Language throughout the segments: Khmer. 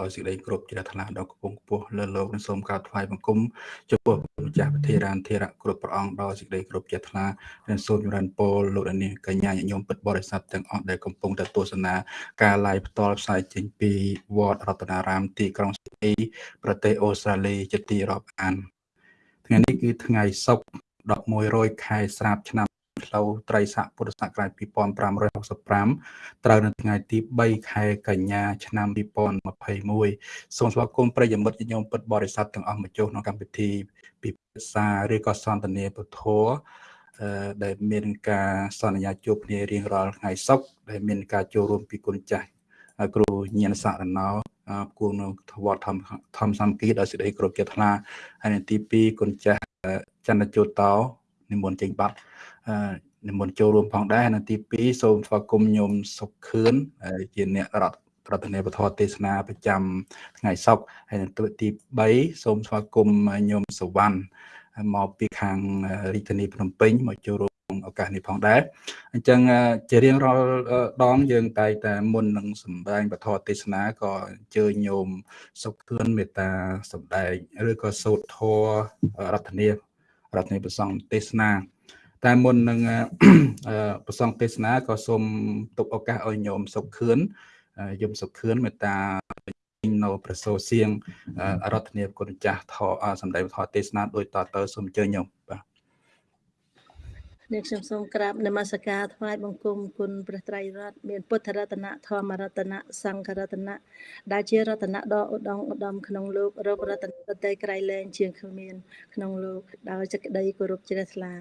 ដោយសេចក្តីគោរពជ្រះថ្លាដល់គង់ខ្ពស់លើលោកនិងសូមក្រាបថ្វាយបង្គំចំពោះម្ចាស់ប្រធារានធិរៈគ្រប់ព្រះអង្គដោយសេចក្តីគោរពជ្រះថ្លានិងសូមចម្រើនពរលោកនាងកញ្ញាញញោមពិតបរិស័ទទាំងអស់ដែលកំពុងតែទស្សនាការ live ផ្ទាល់ផ្សាយចេញពីវត្តរតនារាមទីក្រុងស៊ីដនីប្រទេសអូស្ត្រាលីជាទីរាប់អានថ្ងៃនេះគឺថ្ងៃសុក្រ11រោចខែស្រាប់ឆ្នាំ ផ្លូវត្រីស័កពុទ្ធសករាជ2565ត្រូវនៅថ្ងៃទី3ខែកញ្ញាឆ្នាំ2021សូមស្វាគមន៍ប្រិយមិត្តញោមពិតបរិស័ទទាំងអស់មកចូលក្នុងកម្មវិធីពិភាក្សាឬក៏សន្ទនាពធដែលមានការសន្យាជួបគ្នារៀងរាល់ថ្ងៃសុក្រដែលមានការចូលរួមពីគុណចាស់គ្រូញៀនសរណោគួងនៅធវត្តធម្មធម្មសំគីដោយសេចក្តីគោរពជាថ្លាហើយទី2គុណចាស់ចន្ទជូតោនិមន្តចេញបាត់ និមន្តចូលរួមផងដែរនៅទី2សូមស្វាគមន៍ញោមសុខខឿនជាអ្នករដ្ឋប្រធានពធទេសនាប្រចាំថ្ងៃសុក្រហើយនៅទី3សូមស្វាគមន៍ញោមសវណ្ណមកពីខាងរាជធានីភ្នំពេញមកចូលរួមឱកាសនេះផងដែរអញ្ចឹងជារៀងរាល់ដងយើងតែតែមុននឹងសម្ដែងពធទេសនាក៏អញ្ជើញញោមសុខធឿនមេត្តាសម្ដែងឬក៏សូត្រធម៌រដ្ឋនារដ្ឋនាប្រសងទេសនា តែមុននឹងប្រសងទេសនាក៏សូមទុកឱកាសឲ្យញោមសុខខឿនយមសុខខឿនមេត្តានៅប្រសូសៀងរដ្ឋនាគុណចាស់ធសម្ដែងធម៌ទេសនាដោយតទៅសូមអញ្ជើញញោមបាទ នេះខ្ញុំសូមក្រាបនមស្ការថ្វាយបង្គំគុណព្រះត្រៃរតមានពុទ្ធរតនៈធម្មរតនៈសង្ឃរតនៈដែលជារតនៈដ៏ឧត្តមឧត្តមក្នុងលោករករតនៈតេក្រៃលែងជាងគ្មានក្នុងលោកដោយសេចក្តីគោរពជ្រះថ្លា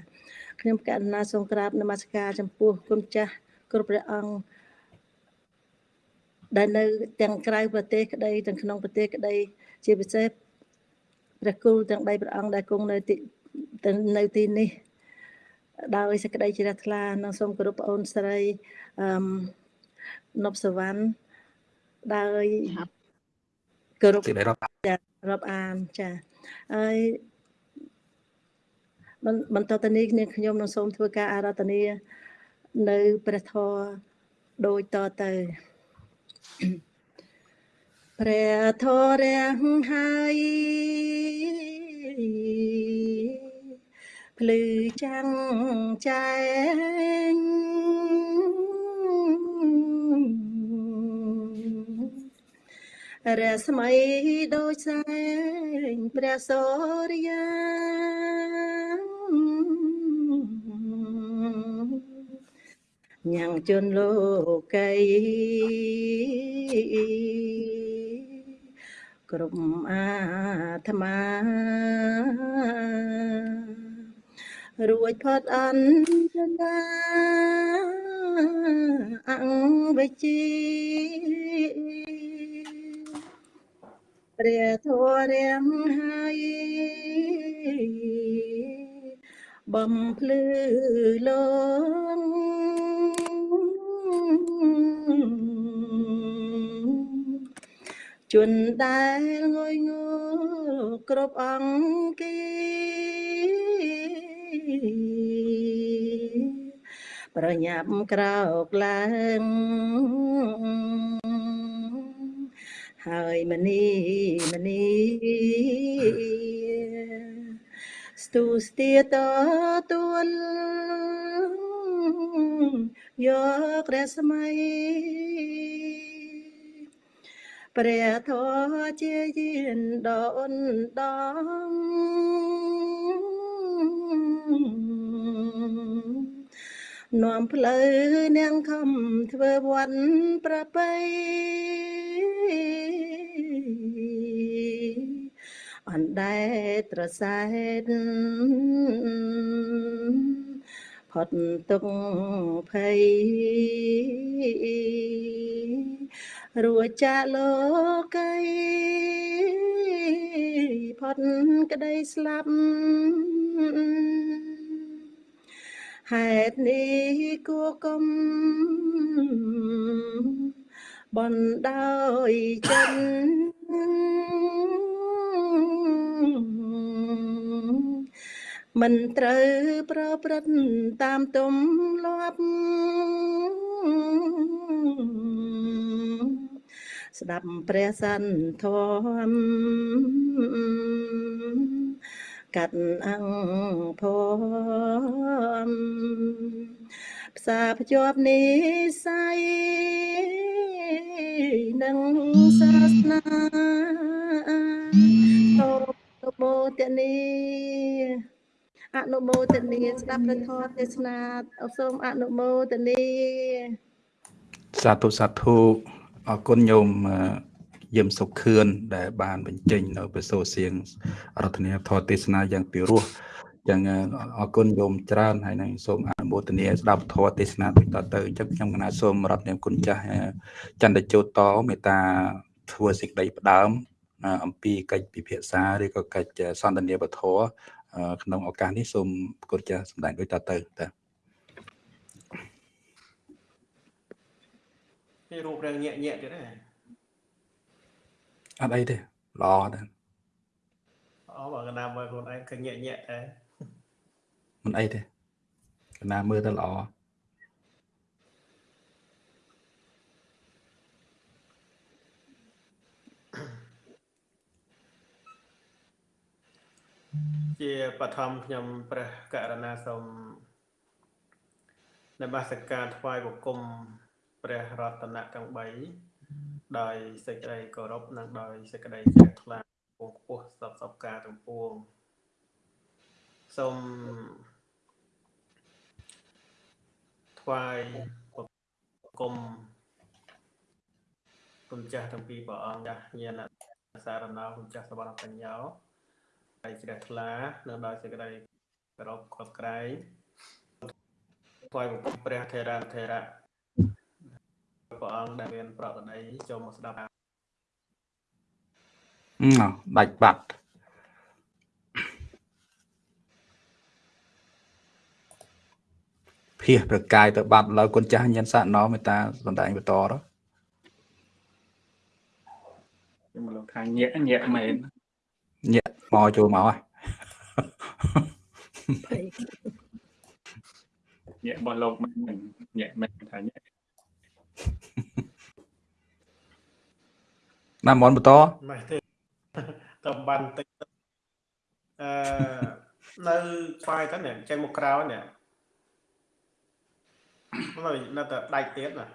ខ្ញុំកណ្ណាសូមក្រាបនមស្ការចំពោះគុណចាស់គ្រប់ព្រះអង្គដែលនៅទាំងក្រៅប្រទេសក្តីទាំងក្នុងប្រទេសក្តី ជាពិសេសព្រះគូទាំង3ព្រះអង្គដែលគង់នៅទីនៅទីនេះ ដោយសេចក្តីជ្រះថ្លានិងសូមគោរពប្អូនស្រីអឺនប់សវណ្ណដោយគោរពរាប់អានចាហើយបន្តទៅនេះគ្នាខ្ញុំនឹងសូមធ្វើការអារាធនានៅព្រះធម៌ដូចតទៅព្រះធម៌រាំងហើយ ភ្លឺចាំងចែងរស្មីដូចសែងព្រះសូរិយាញ៉ាំងជន់លោកីក្រុមអាត្មា រួចផុតអន្តរាអង្គវិជាព្រះធម៌រាំងហើយបំភ្លឺលោកជនដែលងុយងល់គ្រប់អង្គ ប្រញាប់ក្រោកឡើងហើយមនីមនីស្ទូស្ទាតទួលយករស្មីព្រះធម៌ជាយានដ៏អនដំ នាំផ្លូវនាងខំធ្វើវត្តប្រពៃអណ្ដែតត្រសែត ផុតទុកភ័យរួចចាកលោកីផុតក្តីស្លាប់ហេតុនេះគួគុំបណ្ដោយចិន មិនត្រូវប្រព្រឹត្តតាមទំលាប់ស្ដាប់ព្រះសន្ធមកាត់អង្គភមផ្សារភ្ជាប់និស័យនិងសាសនាសូមអនុមោទនី អនុមោទនីស្ដាប់ព្រះធម៌ទេសនាសូមអនុមោទនីសាធុសាធុអរគុណញោមយឹមសុខខឿនដែលបានបញ្ចេញនៅព្រះសូរសៀងរដ្ឋនាធរទេសនាយ៉ាងពិរោះចឹងអរគុណញោមច្រើនហើយនឹងសូមអនុមោទនាស្ដាប់ធរទេសនាដូចតទៅអញ្ចឹងខ្ញុំកណាសូមរដ្ឋនាមគុណចាស់ចន្ទជោតតមេត្តាធ្វើសេចក្តីផ្ដើមអំពីកិច្ចពិភាក្សាឬក៏កិច្ចសន្ទនាបធរ ក្នុងឱកាសនេះសូមគុណចាស់សម្ដែងដូចតទៅតានេះរូបរាងញាក់ញាក់ទៀតហ៎អត់អីទេល្អដែរអូបើកណ្ដាលមើលខ្លួនឯងឃើញញាក់ញាក់តែមិនអីទេកណ្ដាលមើលទៅល្អ ជាបឋមខ្ញុំព្រះករណាសូមនមស្ការថ្វាយបង្គំព្រះរតនៈទាំង3ដោយសេចក្តីគោរពនិងដោយសេចក្តីជ្រះថ្លាពងខ្ពស់សពសពការទាំងពួងសូមថ្វាយបង្គំគុណចាស់ទាំងពីរព្រះអង្គចាស់ញាណសារណោគុណចាស់សវណ្ណបញ្ញា ហើយជ្រះថ្លានៅដោយសេចក្តីគោរពខត់ក្រែងថ្វាយបង្គំព្រះថេរាធេរៈព្រះអង្គដែលមានប្រកដីចូលមកស្ដាប់អឺដាច់បាត់ភៀសប្រកាយទៅបាត់ឡើយគុណចាស់ញញសាណោមេតាសំដែងបន្តទៅខ្ញុំលោកថាញាក់ញាក់មែនញាក់ មកចូលមកហើយញាក់របស់លោកមែនញាក់មែនថាញាក់ណាមនបន្តមិនទេតំបានតិចអឺនៅស្វាយទៅនេះចេញមកក្រៅនេះមកនៅតែដាច់ទៀតណា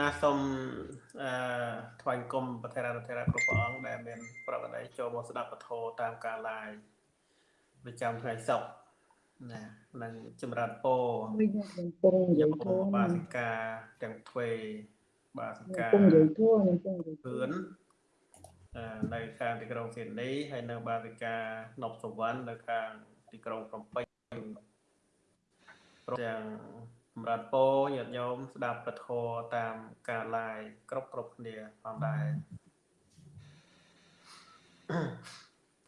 ណាសូមអឺថ្វាយគុំប្រធានរដ្ឋាភិបាលគ្រប់ព្រះអង្គដែលមាន ប្រកបដីចូលមកស្ដាប់ពធតាមការ live ប្រចាំថ្ងៃសុក្រណានឹងចម្រើនពោពងយើងធម៌បាសិកាទាំងទ្វេបាសិកាពងយើងធម៌នឹងពងយើងធឿននៅខាងទីក្រុងស៊ីដនីហើយនៅបាសិកានប់សវណ្ណនៅខាងទីក្រុងភ្នំពេញទាំងស ម្រាប់ពោញាតិញោមស្ដាប់ពធតាមការ live គ្រប់គ្រប់គ្នាផងដែរ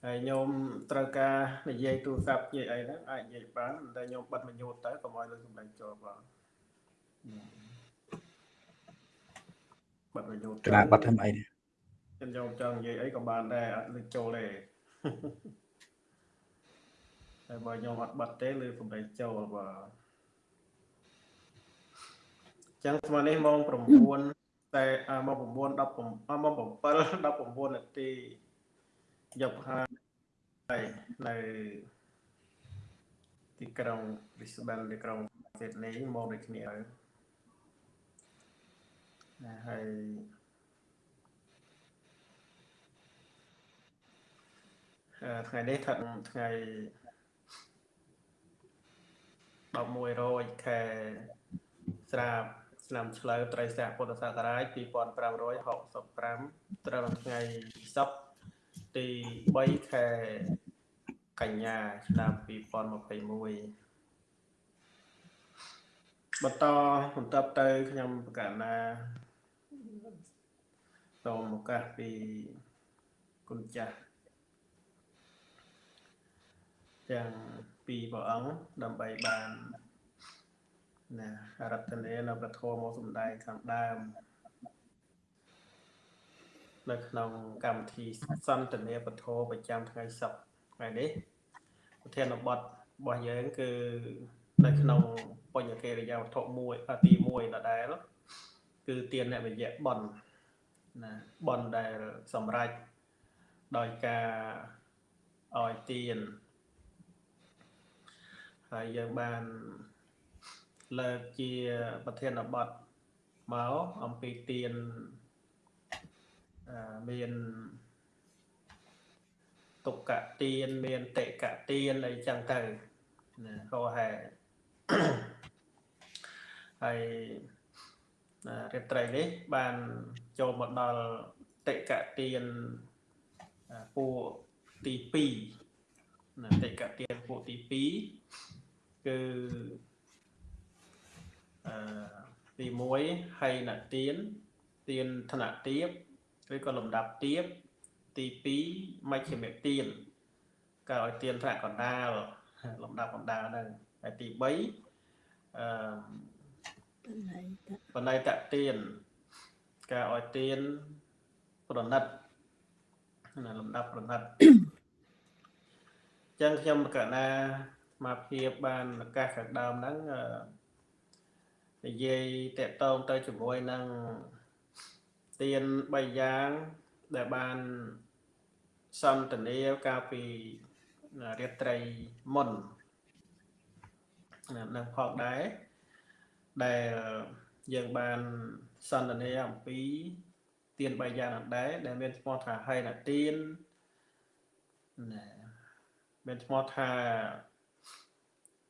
ហើយញោមត្រូវការនិយាយទូរស័ព្ទនិយាយអីហ្នឹងអាចនិយាយបានតែញោមបិទបញ្ញូតទៅកុំឲ្យលើសម្លេងចូលបងបិទបញ្ញូតក្រាបិទធ្វើអីនេះខ្ញុំញោមចង់និយាយអីក៏បានដែរអត់លើចូលទេតែបើញោមអត់បិទទេលើសម្លេងចូលបាទ ចឹងស្មើនេះម៉ោង9តែម៉ោង9 10ម៉ោង7 19នាទីយកហើយនៅទីក្រុង Brisbane ទីក្រុង Sydney មកដូចគ្នាហើយណាហើយថ្ងៃនេះថាថ្ងៃ11រោចខែស្រាប ឆ្នាំឆ្លូវត្រីស័កពុទ្ធសករាជ2565ត្រូវថ្ងៃសុក្រទី3ខែកញ្ញាឆ្នាំ2021បន្តបន្តទៅខ្ញុំប្រកាសណាសូមឱកាសពីគុណចាស់ទាំងពីរព្រះអង្គដើម្បីបាន ណារតនានៅប្រធមមកសំដែងខាងដើមនៅក្នុងកម្មវិធីសន្ទនាពធប្រចាំថ្ងៃសុក្រថ្ងៃនេះប្រធានបទរបស់យើងគឺនៅក្នុងបញ្ញកិរិយាវត្ថុមួយអាទី1ដដែលគឺទានអ្នកវិយៈបនណាបនដែលសម្រេចដោយការឲ្យទានហើយយើងបាន លើកជាប្រធានបទមកអំពីទានអឺមានទុក្កទានមានតិកទានអីចឹងទៅណាហោហែហើយរៀបត្រីនេះបានចូលមកដល់តិកទានពួកទី2ណាតិកទានពួកទី2គឺអឺ ទី1ហៃណទានទានធនទាបឬក៏លំដាប់ទាបទី2មជ្ឈិមទានក៏ឲ្យទានថ្នាក់កណ្ដាលលំដាប់កណ្ដាលហ្នឹងហើយទី3អឺបណៃតទានការឲ្យទានប្រណិតណាលំដាប់ប្រណិតចឹងខ្ញុំកណាមកភាពបានឱកាសខាងដើមហ្នឹង និយាយតកតងទៅជាមួយនឹងទាន3យ៉ាងដែលបានសន្ទនាកាលពីរាត្រីមុននឹងផងដែរដែលយើងបានសន្ទនាអំពីទាន3យ៉ាងនោះដែរដែលមានឈ្មោះថាហេណទានណាមានឈ្មោះថា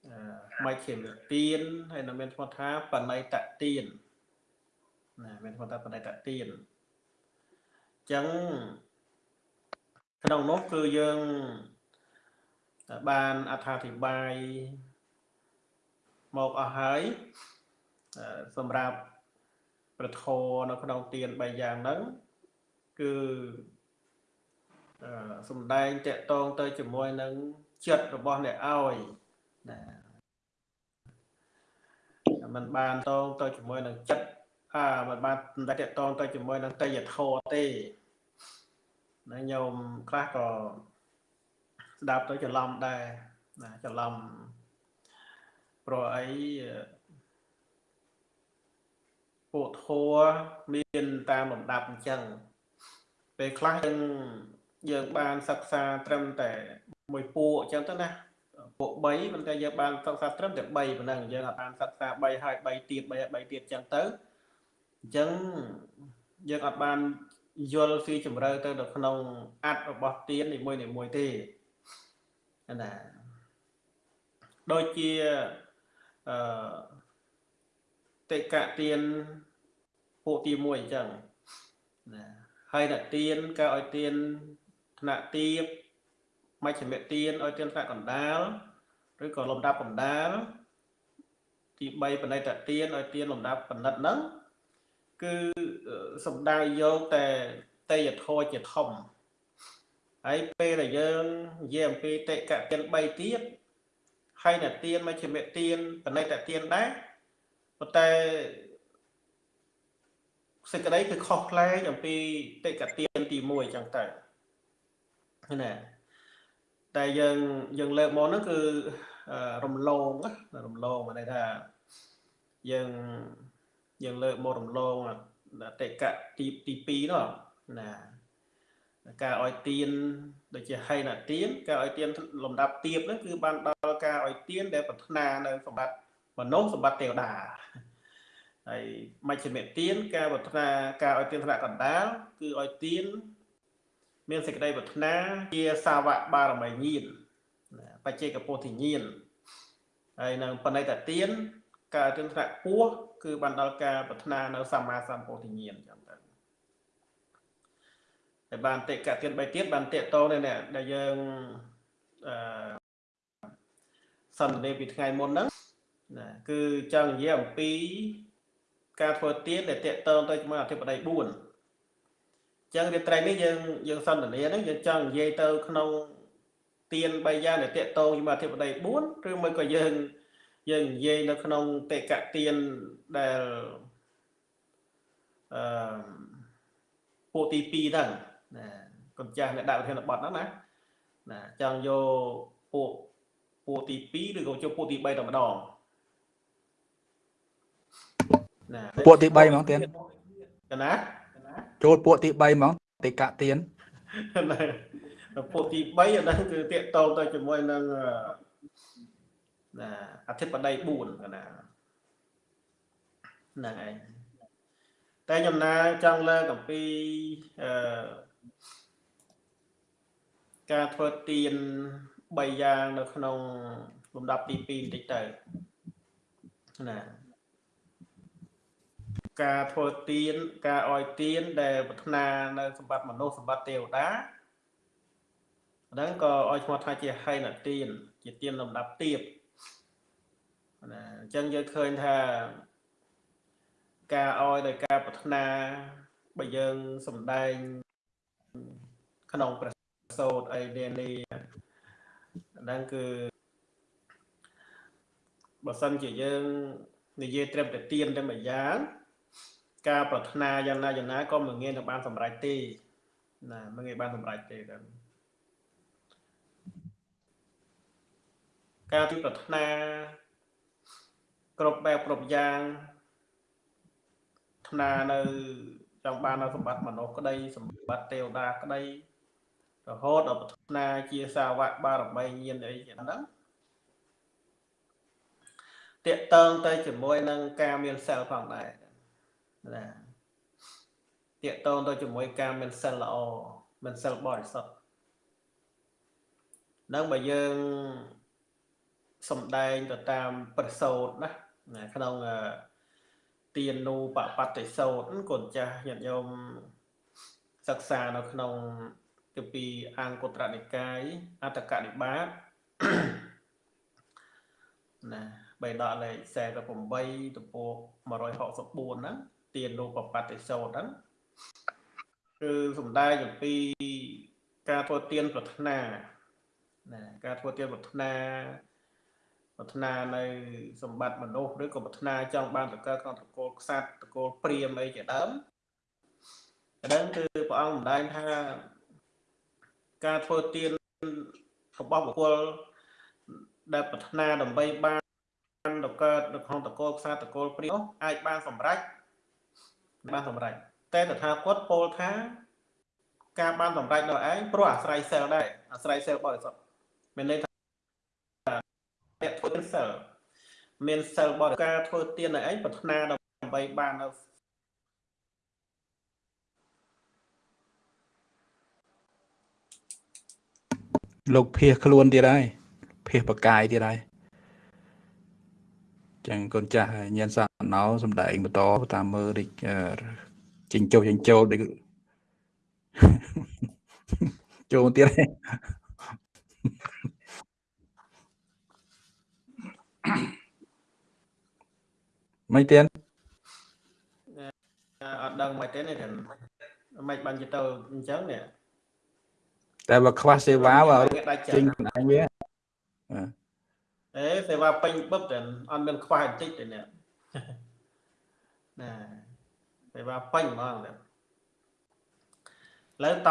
អឺមៃខេមទានហើយនឹងមានឈ្មោះថាបណៃតទានណាមានឈ្មោះថាបណៃតទានអញ្ចឹងក្នុងនោះគឺយើងបានអត្ថាធិប្បាយមកអស់ហើយសម្រាប់ប្រធរនៅក្នុងទាន3យ៉ាងហ្នឹងគឺសំដែងតកតងទៅជាមួយនឹងចិត្តរបស់អ្នកឲ្យ ណាมันបានតងទៅជាមួយនឹងចិត្តអាมันបានតែតកតងទៅជាមួយនឹងតយធរទេណាញោមខ្លះក៏ស្ដាប់ទៅច្រឡំដែរណាច្រឡំព្រោះអីពួកធัวមានតាមលំដាប់អញ្ចឹងពេលខ្លះយើងយើងបានសិក្សាត្រឹមតែមួយពួកអញ្ចឹងទៅណា ពួក3ប៉ុន្តែយើងបានសិក្សាត្រឹមតែ3ប៉ុណ្ណឹងយើងអាចបានសិក្សា3ហើយ3ទៀត3ហើយ3ទៀតអញ្ចឹងទៅអញ្ចឹងយើងអាចបានយល់ស៊ីជម្រៅទៅនៅក្នុងអត្តរបស់ទាននីមួយនីមួយទេណាដូចជាអឺតិកទានពួកទី1អញ្ចឹងណាហើយអ្នកទានក៏ឲ្យទានថ្នាក់ទៀបមជ្ឈិមទានឲ្យទានថ្នាក់កណ្ដាល ឬក៏លំដាប់កណ្ដាលទី3បណិតទានឲ្យទានលំដាប់បណ្ឌិតហ្នឹងគឺសំដៅយកតែតេយធរជាធំហើយពេលដែលយើងនិយាយអំពីតិកទាន3ទៀតហើយអ្នកទានមជ្ឈិមទានបណិតទានដែរប៉ុន្តែសេចក្តីគឺខុសប្លែកអំពីតិកទានទី1អញ្ចឹងទៅណាតែយើងយើងលើកមកហ្នឹងគឺ រំលងរំលងមានន័យថាយើងយើងលើកមករំលងតិកៈទីទី2នោះណាការឲ្យទៀនដូចជាហៃណាទៀនការឲ្យទៀនលំដាប់ទៀបហ្នឹងគឺបានដល់ការឲ្យទៀនដែលប្រាថ្នានៅសម្បត្តិមនុស្សសម្បត្តិទេវតាហើយមជ្ឈិមទានការប្រាថ្នាការឲ្យទានថ្នាក់កណ្ដាលគឺឲ្យទានមានសេចក្តីប្រាថ្នាជាសាវកបារមីញាណ បច្ចេកពោធិញាណហើយនៅបណិតទានការទានថ្នាក់ពោះគឺបានដល់ការប្រាថ្នានៅសម្មាសម្ពោធិញាណចឹងទៅហើយបានតិកទាន3ទៀតបានតេតតនេះដែលយើងអឺសន្ទនាពីថ្ងៃមុនហ្នឹងណាគឺចង់និយាយអំពី ការធ្វើទានដែលតេតងទៅជាមួយអធិបតី4អញ្ចឹងរាត្រីនេះយើងយើងសន្ទនាហ្នឹងយើងចង់និយាយទៅក្នុង ទាន3យ៉ាងដែលតេតងជាមួយអធិបតី4ឬមួយក៏យើងយើងនិយាយនៅក្នុងតេកទានដែលអឺពួកទី2ហ្នឹងណាកូនចាស់អ្នកដាក់ប្រធានបទហ្នឹងណាណាចង់យកពួកពួកទី2ឬក៏ចូលពួកទី3តែម្ដងណាពួកទី3ហ្មងទៀនកណាចូលពួកទី3ហ្មងទីកទៀន ណាពួកទី3អាហ្នឹងគឺតាកតងទៅជាមួយនឹងអឺណាអធិបតី4កណាហ្នឹងឯងតែចំណាចង់លើកអំពីអឺការធ្វើទៀន3យ៉ាងនៅក្នុងលំដាប់ទី2បន្តិចទៅណាការធ្វើទៀនការអោយទៀនដែលប្រាថ្នានៅសម្បត្តិមនុស្សសម្បត្តិទេវតា ហ្នឹងក៏ឲ្យឈ្មោះថាជាហៃណទៀនជាទៀនលំដាប់ទៀបណាអញ្ចឹងយើងឃើញថាការអោយដោយការប្រាថ្នាបើយើងសំដែងក្នុងព្រះសូត្រអីនានាហ្នឹងគឺបើសិនជាយើងនិយាយត្រឹមតែទៀនតែមួយយ៉ាងការប្រាថ្នាយ៉ាងណាយ៉ាងណាក៏មិនងាយនឹងបានសម្រេចទេណាមិនងាយបានសម្រេចទេដល់ ការទីប្រាថ្នាគ្រប់បែបគ្រប់យ៉ាងថ្នានៅចង់បាននៅសម្បត្តិមនុស្សក្តីសម្បត្តិទេវតាក្តីរហូតដល់ប្រាថ្នាជាសាវកបារមីញាណអីចឹងហ្នឹងតេតងទៅជាមួយនឹងការមានសិលផងដែរណាតេតងទៅជាមួយការមានសិលល្អមានសិលបរិសុទ្ធនឹងបើយើង សំដែងទៅតាមប្រសូតណាណាក្នុងទានូបបតិសោតកូនចាស់ញាតិញោមសិក្សានៅក្នុងទីពីអង្គត្រនិកាយអត្តកនិបាតណាបេដកលេខ48ទំព័រ164ហ្នឹងទានូបបតិសោតហ្នឹងគឺសំដែងអំពីការធ្វើទានប្រាថ្នាណាការធ្វើទានប្រាថ្នា ប្រាថ្នានៅសម្បត្តិមនុស្សឬក៏ប្រាថ្នាចង់បានតកើក្នុងតកូលខ្សាត់តកូលព្រាមអីជាដើមដើមគឺព្រះអង្គម្ដែងថាការធ្វើទានរបស់បុគ្គលដែលប្រាថ្នាដើម្បីបានតកើតនៅក្នុងតកូលខ្សាត់តកូលព្រាមអាចបានសម្រេចបានសម្រេចតែតថាគតពោលថាការបានសម្រេចដល់ឯងព្រោះអាស្រ័យសិលដែរអាស្រ័យសិលបរិសុទ្ធមានន័យថាអ្នកធ្វើ សិលមានសិលបរិការធ្វើទានឲ្យឯងប្រាថ្នាដើម្បីបាននៅលោកភៀសខ្លួនទៀតហើយភៀសបកាយទៀតហើយចឹងកូនចាស់ញៀនសាណោសំដែងបន្តតាមមើលដូចចិញ្ចោចិញ្ចូលដូចចូលទៀតហើយ មិនទៀតអត់ដឹងមិនទេនេះមិនបានទៅអញ្ចឹងនេះតែបើខ្វះសេវាបើចេញខ្លួនឯងវាអេសេវាពេញបឹបតែអត់មានខ្វះបន្តិចទេនេះណាសេវាពេញហ្មងឥឡូវត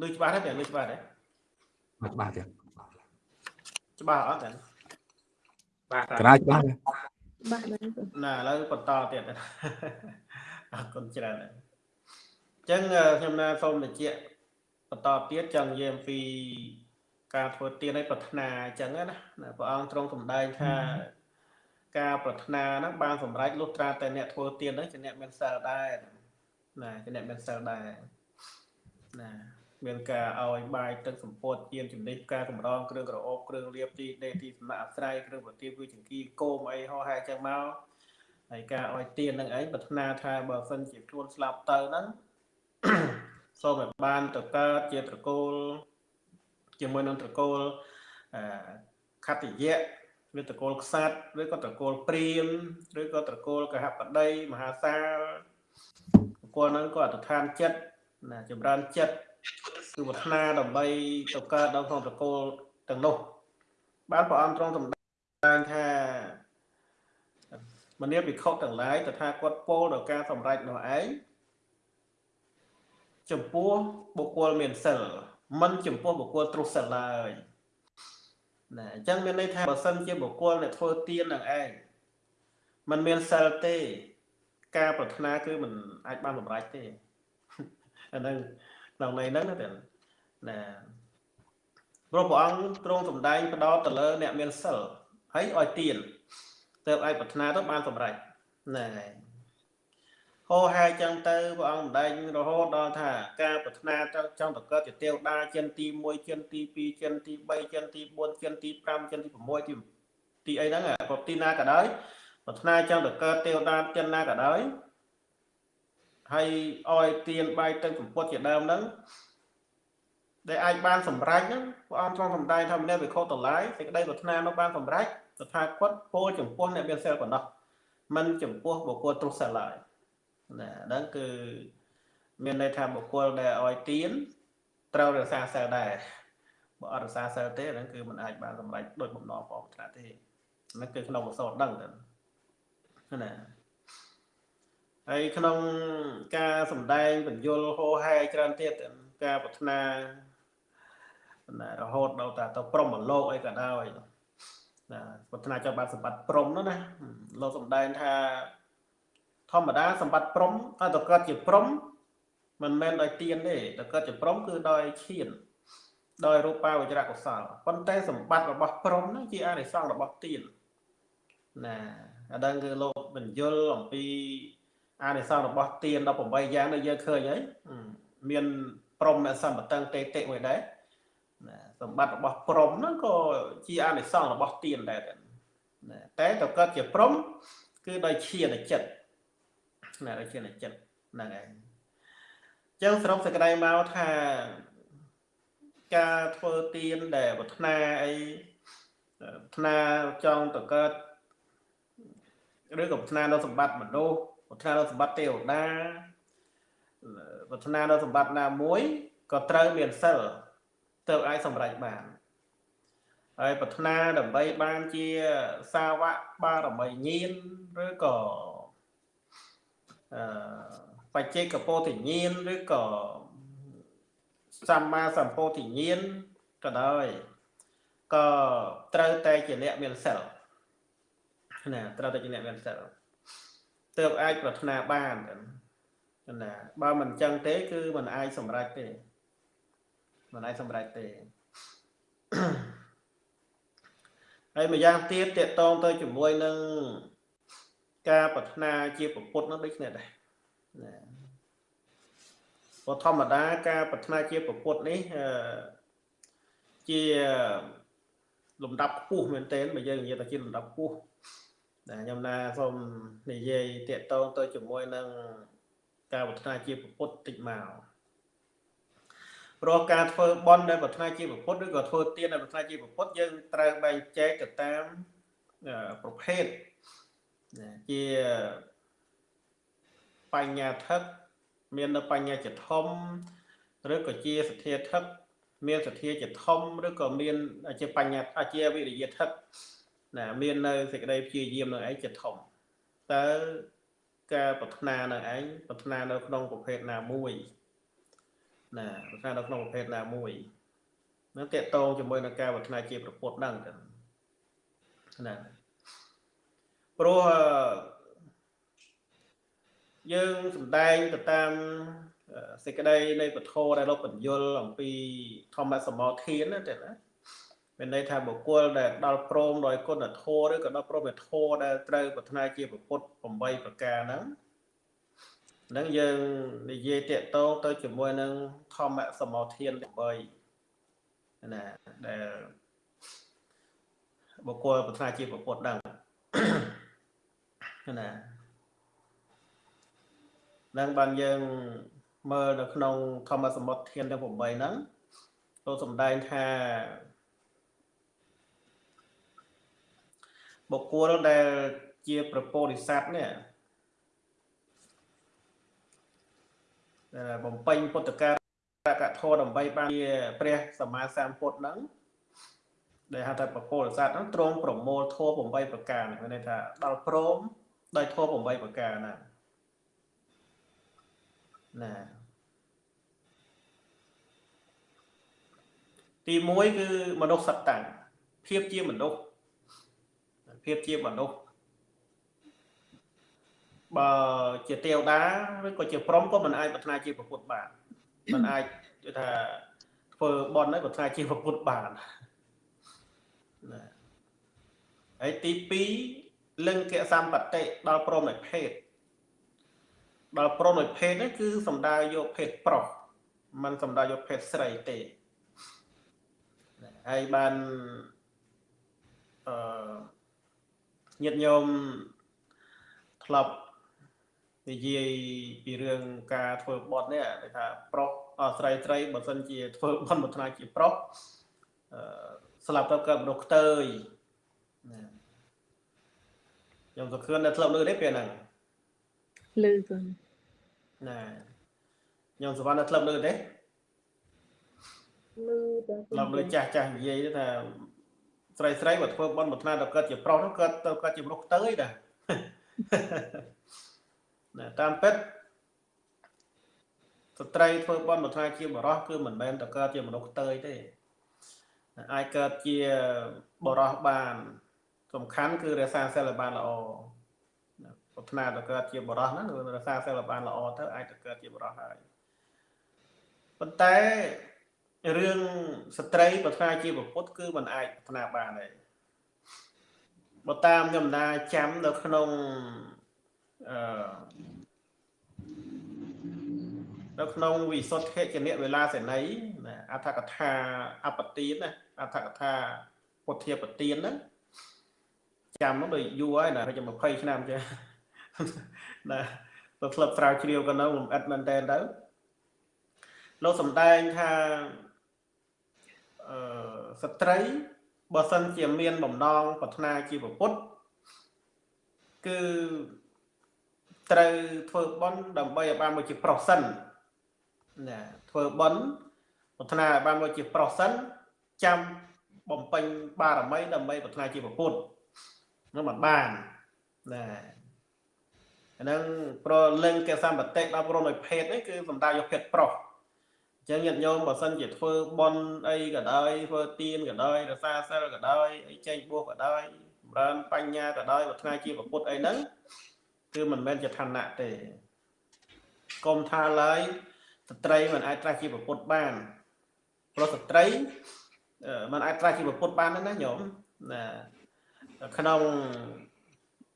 លឺច្បាស់ទេលឺច្បាស់ទេច្បាស់ទេច្បាស់អត់ទេ បាទកណាច្បាស់បាទណាឥឡូវបន្តទៀតអរគុណច្រើនអញ្ចឹងខ្ញុំណាសូមបញ្ជាក់បន្តទៀតចង់និយាយអំពីការធ្វើទានឲ្យប្រាថ្នាអញ្ចឹងណាព្រះអង្គទ្រង់សម្ដែងថាការប្រាថ្នាហ្នឹងបានសម្រេចលុះត្រាតែអ្នកធ្វើទានហ្នឹងជាអ្នកមានសិលដែរណាជាអ្នកមានសិលដែរណា មានការឲ្យបាយទឹកសម្ពុតជាចំណេះការកម្រងគ្រឿងក្រអូបគ្រឿងលាបទីដេទីសំណាក់អាស្រ័យគ្រឿងប្រទាបគឺចង្គីគោមអីហោហែចឹងមកហើយការឲ្យទៀននឹងអីប្រាថ្នាថាបើសិនជាខ្លួនស្លាប់ទៅហ្នឹងសូមឲ្យបានទៅកើតជាត្រកូលជាមួយនឹងត្រកូលអខត្តយៈឬត្រកូលខ្សាត់ឬក៏ត្រកូលព្រាមឬក៏ត្រកូលកហបតីមហាសាលត្រកូលហ្នឹងក៏អត្តឋានចិត្តណាចម្រើនចិត្ត គឺប្រាថ្នាដើម្បីទៅកើតដល់ក្នុងត្រកូលទាំងនោះបានព្រះអង្គទ្រង់សម្ដែងថាមនាភិក្ខុទាំងឡាយតថាគាត់ពោលដល់ការសម្រេចនោះឯងចំពោះបុគ្គលមានសិលមិនចំពោះបុគ្គលទ្រុសិលឡើយណាអញ្ចឹងមានន័យថាបើសិនជាបុគ្គលអ្នកធ្វើទាននឹងឯង มันមានសិលទេ ការប្រាថ្នាគឺมันអាចបានសម្រេចទេអាហ្នឹង ក្នុងន័យហ្នឹងណាតែណាព្រោះព្រះអង្គទ្រង់សម្ដែងផ្ដោតទៅលើ អ្នកមានសិលហើយឲ្យទៀនទៅអាចប្រាថ្នាទៅបានសម្រេចហ្នឹងហើយហោហែចឹងទៅព្រះអង្គសម្ដែងរហូតដល់ថាការប្រាថ្នាចង់ទៅកើតជាទេវតាចិនទី1ចិនទី2ចិនទី3ចិនទី4ចិនទី5ចិនទី6ទីទីអីហ្នឹងប្រទីណាក៏ដោយប្រាថ្នាចង់ទៅកើតទេវតាចិនណាក៏ដោយ ហើយឲ្យទៀនបាយទឹកសម្ពុតជាដើមហ្នឹងដែលអាចបានសម្រេចហ្នឹងព្រះអង្គទ្រង់សម្ដែងថាម្នាក់វិខុតឡាយសេចក្តីប្រាថ្នានោះបានសម្រេចតថាគតពោលចំពោះអ្នកមានសិលប៉ុណ្ណោះមិនចំពោះបុគ្គលទ្រុសិលឡើយណាហ្នឹងគឺមានន័យថាបុគ្គលដែលឲ្យទៀនត្រូវរក្សាសិលដែរបើអត់រក្សាសិលទេហ្នឹងគឺมันអាចបានសម្រេចដោយបំណងផងថ្នាក់ទេហ្នឹងគឺក្នុងអសរដឹងទៅណា ហើយក្នុងការសំដែងបញ្យលហោហែច្រើនទៀតការប្រាថ្នាណារហូតដល់តាទៅព្រមលោកអីក៏ដោយណាប្រាថ្នាចង់បានសម្បត្តិព្រមនោះណាលោកសំដែងថាធម្មតាសម្បត្តិព្រំតែតកើតជាព្រំមិនមែនដោយទៀនទេតកើតជាព្រំគឺដោយឈានដោយរូបាវចរៈកុសលប៉ុន្តែសម្បត្តិរបស់ព្រំហ្នឹងជាអានិសង្សរបស់ទៀនណាអាដឹងគឺលោកបញ្យលអំពី អានិសង្សរបស់ទៀន18យ៉ាងដែលយើងឃើញហើយមានព្រំអសម្បតឹងតេតិមួយដែរណាសម្បត្តិរបស់ព្រំហ្នឹងក៏ជាអានិសង្សរបស់ទៀនដែរណាតែតកើតជាព្រំគឺដោយឈានចិត្តណាដូចជាចិត្តហ្នឹងឯងអញ្ចឹងសរុបសេចក្តីមកថាការធ្វើទៀនដែលប្រាថ្នាអីប្រាថ្នាចង់ទៅកើតឬក៏ប្រាថ្នានៅសម្បត្តិមនុស្ស ប្រាថ្នានៅសម្បត្តិទេវតាប្រាថ្នានៅសម្បត្តិណាមួយក៏ត្រូវមានសិលទៅអាចសម្រេចបានហើយប្រាថ្នាដើម្បីបានជាសាវកបារមីញាណឬក៏បច្ចេកពោធិញ្ញាណឬក៏សម្មាសម្ពោធិញ្ញាណក៏ដោយក៏ត្រូវតែជាអ្នកមានសិលណាត្រូវតែជាអ្នកមានសិល ទើបអាចប្រាថ្នាបានណាបើមិនចឹងទេ គឺមិនអាចសម្រេចទេមិនអាចសម្រេចទេហើយម្យ៉ាងទៀតតកតងទៅជាមួយនឹងការប្រាថ្នាជាពុទ្ធនោះដូចគ្នាដែរណាព្រោះធម្មតាការប្រាថ្នាជាពុទ្ធនេះជាលំដាប់ខ្ពស់មែនទែនបើយើងនិយាយថាជាលំដាប់ខ្ពស់ ណាខ្ញុំណាសូមនិយាយតាកតងទៅជាមួយនឹងការប្រាថ្នាជាពុទ្ធតិចមកព្រោះការធ្វើបន់ដែលប្រាថ្នាជាពុទ្ធឬក៏ធ្វើទានដែលប្រាថ្នាជាពុទ្ធយើងត្រូវបែងចែកទៅតាមប្រភេទជាបញ្ញាថឹកមាននៅបញ្ញាជាធំឬក៏ជាសទ្ធាថឹកមានសទ្ធាជាធំឬក៏មានជាបញ្ញាជាវិរិយថឹក ណាមាននៅសេចក្តីព្យាយាមនឹងឯងជាធំតើការប្រាថ្នានឹងឯងប្រាថ្នានៅក្នុងប្រភេទណាមួយណាប្រាថ្នានៅក្នុងប្រភេទណាមួយនឹងតកតងជាមួយនឹងការប្រាថ្នាជាប្រពុតហ្នឹងណាព្រោះយើងសំដែងទៅតាមសេចក្តីនៃពធដែលលោកបញ្យលអំពីធម្មសមោធានណាទេណា មានន័យថាបុគ្គលដែលដល់ព្រមដោយគុណធម៌ឬក៏ដល់ព្រមដោយធម៌ដែលត្រូវប្រាថ្នាជាពុទ្ធ8ប្រការហ្នឹងនឹងយើងនិយាយតាកតងទៅជាមួយនឹងធម្មសមោធាន8ណាដែលបុគ្គលប្រាថ្នាជាពុទ្ធហ្នឹងណានឹងបានយើងមើលនៅក្នុងធម្មសមុទ្រធានទាំង8ហ្នឹងចូលសំដែងថា បុគ្គលដែលជាប្រពោធិសត្វនេះដែលបំពេញពុទ្ធការកធម៌ដើម្បីបានជាព្រះសម្មាសម្ពុទ្ធហ្នឹងដែលហៅថាប្រពោធិសត្វហ្នឹងទ្រង់ប្រមូលធម៌8ប្រការមានន័យថាដល់ព្រមដោយធម៌8ប្រការណាណាទី1គឺមនុស្សសត្វតាំងភាពជាមនុស្ស ភាពជាមនុស្សបើជាទេវតាឬក៏ជាព្រំក៏មិនអាចប្រាថ្នាជាប្រពុតបានមិនអាចគឺថាធ្វើបន់ហើយប្រាថ្នាជាប្រពុតបានណាហើយទី2លិង្កសម្បតិដល់ព្រមនៃភេទដល់ព្រមនៃភេទនេះគឺសំដៅយកភេទប្រុសมันសំដៅយកភេទស្រីទេហើយបានអឺ ញាតិញោមធ្លាប់និយាយពីរឿងការធ្វើបត់នេះគេថាប្រុសអស្រីស្រីបើសិនជាធ្វើបន់មួយថ្ងៃជាប្រុសអឺស្លាប់ទៅកើតមនុស្សខ្ទើយណាខ្ញុំសង្ឃឹមនៅធ្លាប់លើទេពេលហ្នឹងលឺកូនណាខ្ញុំសវណ្ណនៅធ្លាប់លើទេលឺតើធ្លាប់លើចាស់ចាស់និយាយថា ស្រីស្រីបើធ្វើបន់មួយថ្ងៃទៅកើតជាប្រុសទៅកើតទៅកើតជាមនុស្សខ្ទើយតាណាតាមពិតស្ត្រីធ្វើបន់មួយថ្ងៃជាបរោះគឺមិនមែនតែកើតជាមនុស្សខ្ទើយទេអាចកើតជាបរោះបាន សំខាន់គឺរក្សាសិលបានល្អណាប្រាថ្នាទៅកើតជាបរោះហ្នឹងគឺរក្សាសិលបានល្អទៅអាចទៅកើតជាបរោះហើយប៉ុន្តែ រឿងស្ត្រីប្រាថ្នាជាពុទ្ធគឺมันអាចប្រាថ្នាបានទេបើតាមខ្ញុំណាចាំនៅក្នុងអឺនៅក្នុងវិសុទ្ធិចនៈវេលាសេនីណាអដ្ឋកថាអបទានណាអដ្ឋកថាពុទ្ធាបទានហ្នឹងចាំមកដូចយូរហើយណាខ្ញុំ20ឆ្នាំចេះណាទៅក្លឹបស្រាវជ្រាវក៏នៅលំអិតមែនតើទៅលោកសំដែងថាអឺ ស្ត្រីបើសិនជាមានបំណងប្រាថ្នាជាប្រពុតគឺត្រូវធ្វើបន់ដើម្បីឲ្យបានមកជាប្រុសសិនណាធ្វើបន់ប្រាថ្នាឲ្យបានមកជាប្រុសសិនចាំបំពេញបារមី ដើម្បីប្រាថ្នាជាប្រពុតនោះមិនបានណាអាហ្នឹងប្រលឹងកសម្បតិដល់ព្រមឲ្យភេទនេះគឺសំដៅយកភេទប្រុសអញ្ចឹងញាតិញោមបើសិនជាធ្វើបន់អីក៏ដោយធ្វើទានក៏ដោយរសាសិលក៏ដោយអីចេញបួសក៏ដោយចម្រើនបញ្ញាក៏ដោយប្រាថ្នាជាប្រពុតអីហ្នឹងគឺមិនមែនជាឋានៈទេកុំថាឡើយស្ត្រីមិនអាចត្រាស់ជាប្រពុតបានព្រោះស្ត្រីអឺมันអាចត្រាស់ជាប្រពុតបានណាញោមណាក្នុង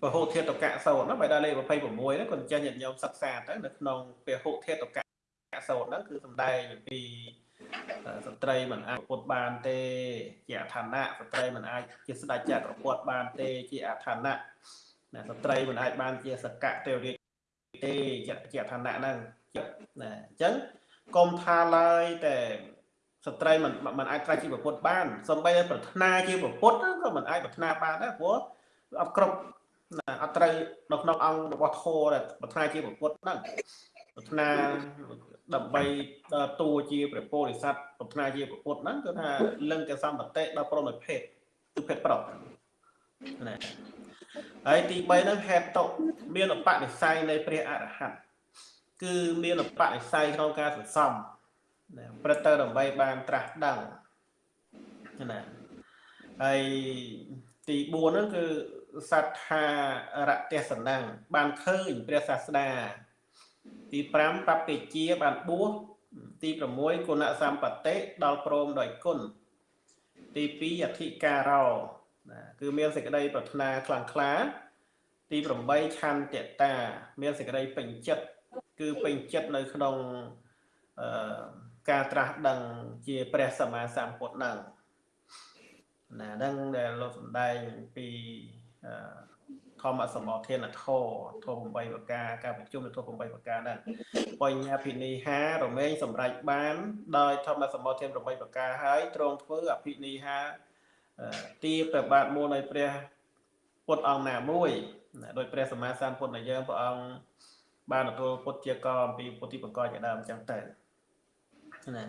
ពហុធាតុកៈសោតណាបែរដល់លេខ26ហ្នឹងគាត់ចេះញាតិញោមសិក្សាទៅនៅក្នុងពហុធាតុកៈ សោតហ្នឹងគឺសំដែងអំពីស្ត្រីមិនអាចប្រពុតបានទេ ជាអឋានៈស្ត្រីមិនអាចជាស្ដេចចក្រពត្តិបានទេ ជាអឋានៈណាស្ត្រីមិនអាចបានជាសកៈទេវរាជទេជាជាឋានៈហ្នឹងណាអញ្ចឹងកុំថាឡើយតែស្ត្រីមិនមិនអាចត្រាស់ជាប្រពុតបានសំបីតែប្រាថ្នាជាប្រពុតក៏មិនអាចប្រាថ្នាបានដែរព្រោះអត់គ្រប់ណាអត់ត្រូវនៅក្នុងអង្គរបស់ធម៌ដែលប្រាថ្នាជាប្រពុតហ្នឹងប្រាថ្នា ដើម្បីតួជាព្រះពោធិសត្វប្រាថ្នាជាប្រពុតហ្នឹងគឺថាលឹងកសម្បតិដល់ព្រមដោយភេទគឺភេទប្រុសណាហើយទី3ហ្នឹងហេតុមានឧបនិស្ស័យនៃព្រះអរហន្តគឺមានឧបនិស្ស័យក្នុងការសន្សំណាព្រឹត្តទៅដើម្បីបានត្រាស់ដឹងណាហើយទី4ហ្នឹងគឺសត្ថារទេសនំបានឃើញព្រះសាស្តា ទី5បព្វជាបានបួសទី6គុណសម្បតិដល់ព្រមដោយគុណទី2អធិការោណាគឺមានសេចក្តីប្រាថ្នាខ្លាំងក្លា ទី8ឆន្ទតា មានសេចក្តីពេញចិត្តគឺពេញចិត្តនៅក្នុងអឺការត្រាស់ដឹងជាព្រះសម្មាសម្ពុទ្ធហ្នឹងណាហ្នឹងដែលលោកសំដែងពី ធម្មសមោធានធរធម8ប្រការការប្រជុំនៃធម8ប្រការហ្នឹងបញ្ញាភិនិហារមែងសម្រេចបាន ដោយធម្មសមោធាន8ប្រការហើយទ្រង់ធ្វើអភិនិហាទីព្រះបាទមួយនៃព្រះពុទ្ធអង្គណាមួយដោយព្រះសម្មាសម្ពុទ្ធនៃយើងព្រះអង្គបានទទួលពុទ្ធជាកអំពីពុទ្ធិបកជាដើមអញ្ចឹងទៅណា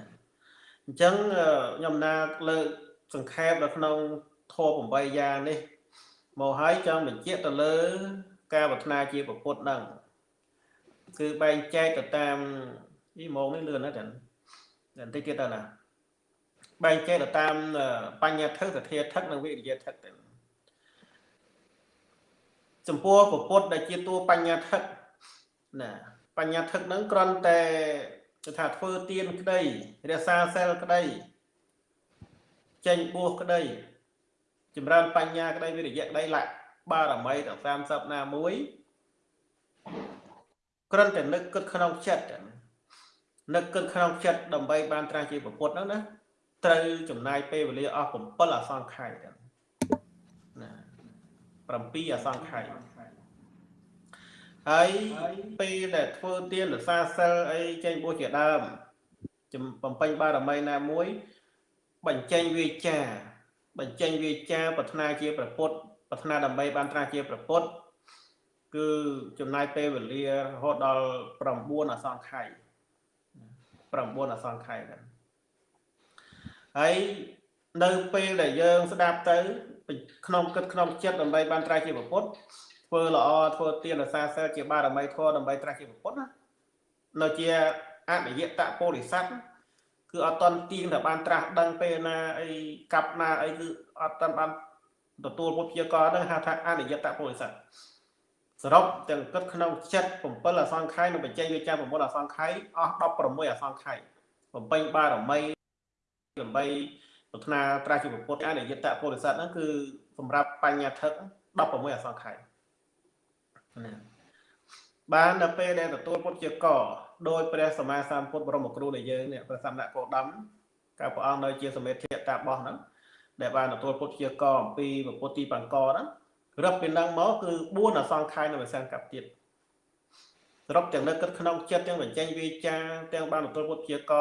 អញ្ចឹងខ្ញុំណាលើកសង្ខេបនៅក្នុងធម៌8យ៉ាងនេះ មកហើយចង់បញ្ជាក់ទៅលើ ការប្រាថ្នាជាពុទ្ធហ្នឹងគឺបែងចែកទៅតាមនេះម៉ោងនេះលឿនណាស់តែបន្តិចទៀតទៅណាបែងចែកទៅតាមបញ្ញាធិសធាធិនិងវិរិយធិទៅចំពោះពពុទ្ធដែលជាតួបញ្ញាធិកណាបញ្ញាធិកហ្នឹងគ្រាន់តែគឺថាធ្វើទៀនក្តីរក្សាសិលក្តីចេញបួសក្តី ចម្រើនបញ្ញាក្តីវិរិយៈក្តីលក្ខបារមីដល់30ណាមួយគ្រាន់តែនឹកគិតក្នុងចិត្តនឹកគិតក្នុងចិត្តដើម្បីបានត្រាស់ជាពុទ្ធហ្នឹងណាត្រូវចំណាយពេលវេលាអស់7អសង្ខ័យណា7អសង្ខ័យហើយពេលដែលធ្វើទានរសាសិលអីចេញបួសជាដើមបំពេញបារមីណាមួយបញ្ចេញវាចា បញ្ចេញវាចាប្រាថ្នាជាប្រពុតប្រាថ្នាដើម្បីបានត្រាស់ជាប្រពុតគឺចំណាយពេលវេលារហូតដល់9អសង្ខ័យ9អសង្ខ័យហ្នឹងហើយនៅពេលដែលយើងស្ដាប់ទៅក្នុងគិតក្នុងចិត្តដើម្បីបានត្រាស់ជាប្រពុតធ្វើល្អធ្វើទានរសាសិលជាបារមីធម៌ដើម្បីត្រាស់ជាប្រពុតណានៅជាអនិយតពុរិស័ទ គឺអត់តន់ទៀងតែបានត្រាស់ដឹងពេលណាអីកាប់ណាអីគឺអត់តន់បានទទួលពុទ្ធជាកហ្នឹងហៅថាអនិយតពុរិស័ទសរុបទាំងគិតក្នុងចិត្ត7អសង្ខ័យនិងបច្ចេកវិទ្យា9អសង្ខ័យអស់16អសង្ខ័យបំពេញបារមីដើម្បីប្រាថ្នាត្រាស់ជាពុទ្ធអនិយតពុរិស័ទហ្នឹងគឺសម្រាប់បញ្ញាធិក16អសង្ខ័យណាបានដល់ពេលដែលទទួលពុទ្ធជាក ដោយព្រះសម្មាសម្ពុទ្ធបរមគ្រូដែលយើងនេះព្រះសម្មាគោដមកាលព្រះអង្គនៅជាសមេធិតាបោះហ្នឹងដែលបានទទួលពុទ្ធជាកអំពីពុទ្ធទីបង្កហ្នឹងរឹបពីនឹងមកគឺ4អសង្ខ័យនៅវិសានកັບទៀតសរុបទាំងនៅគិតក្នុងចិត្តទាំងបញ្ចេញវាចាទាំងបានទទួលពុទ្ធជាក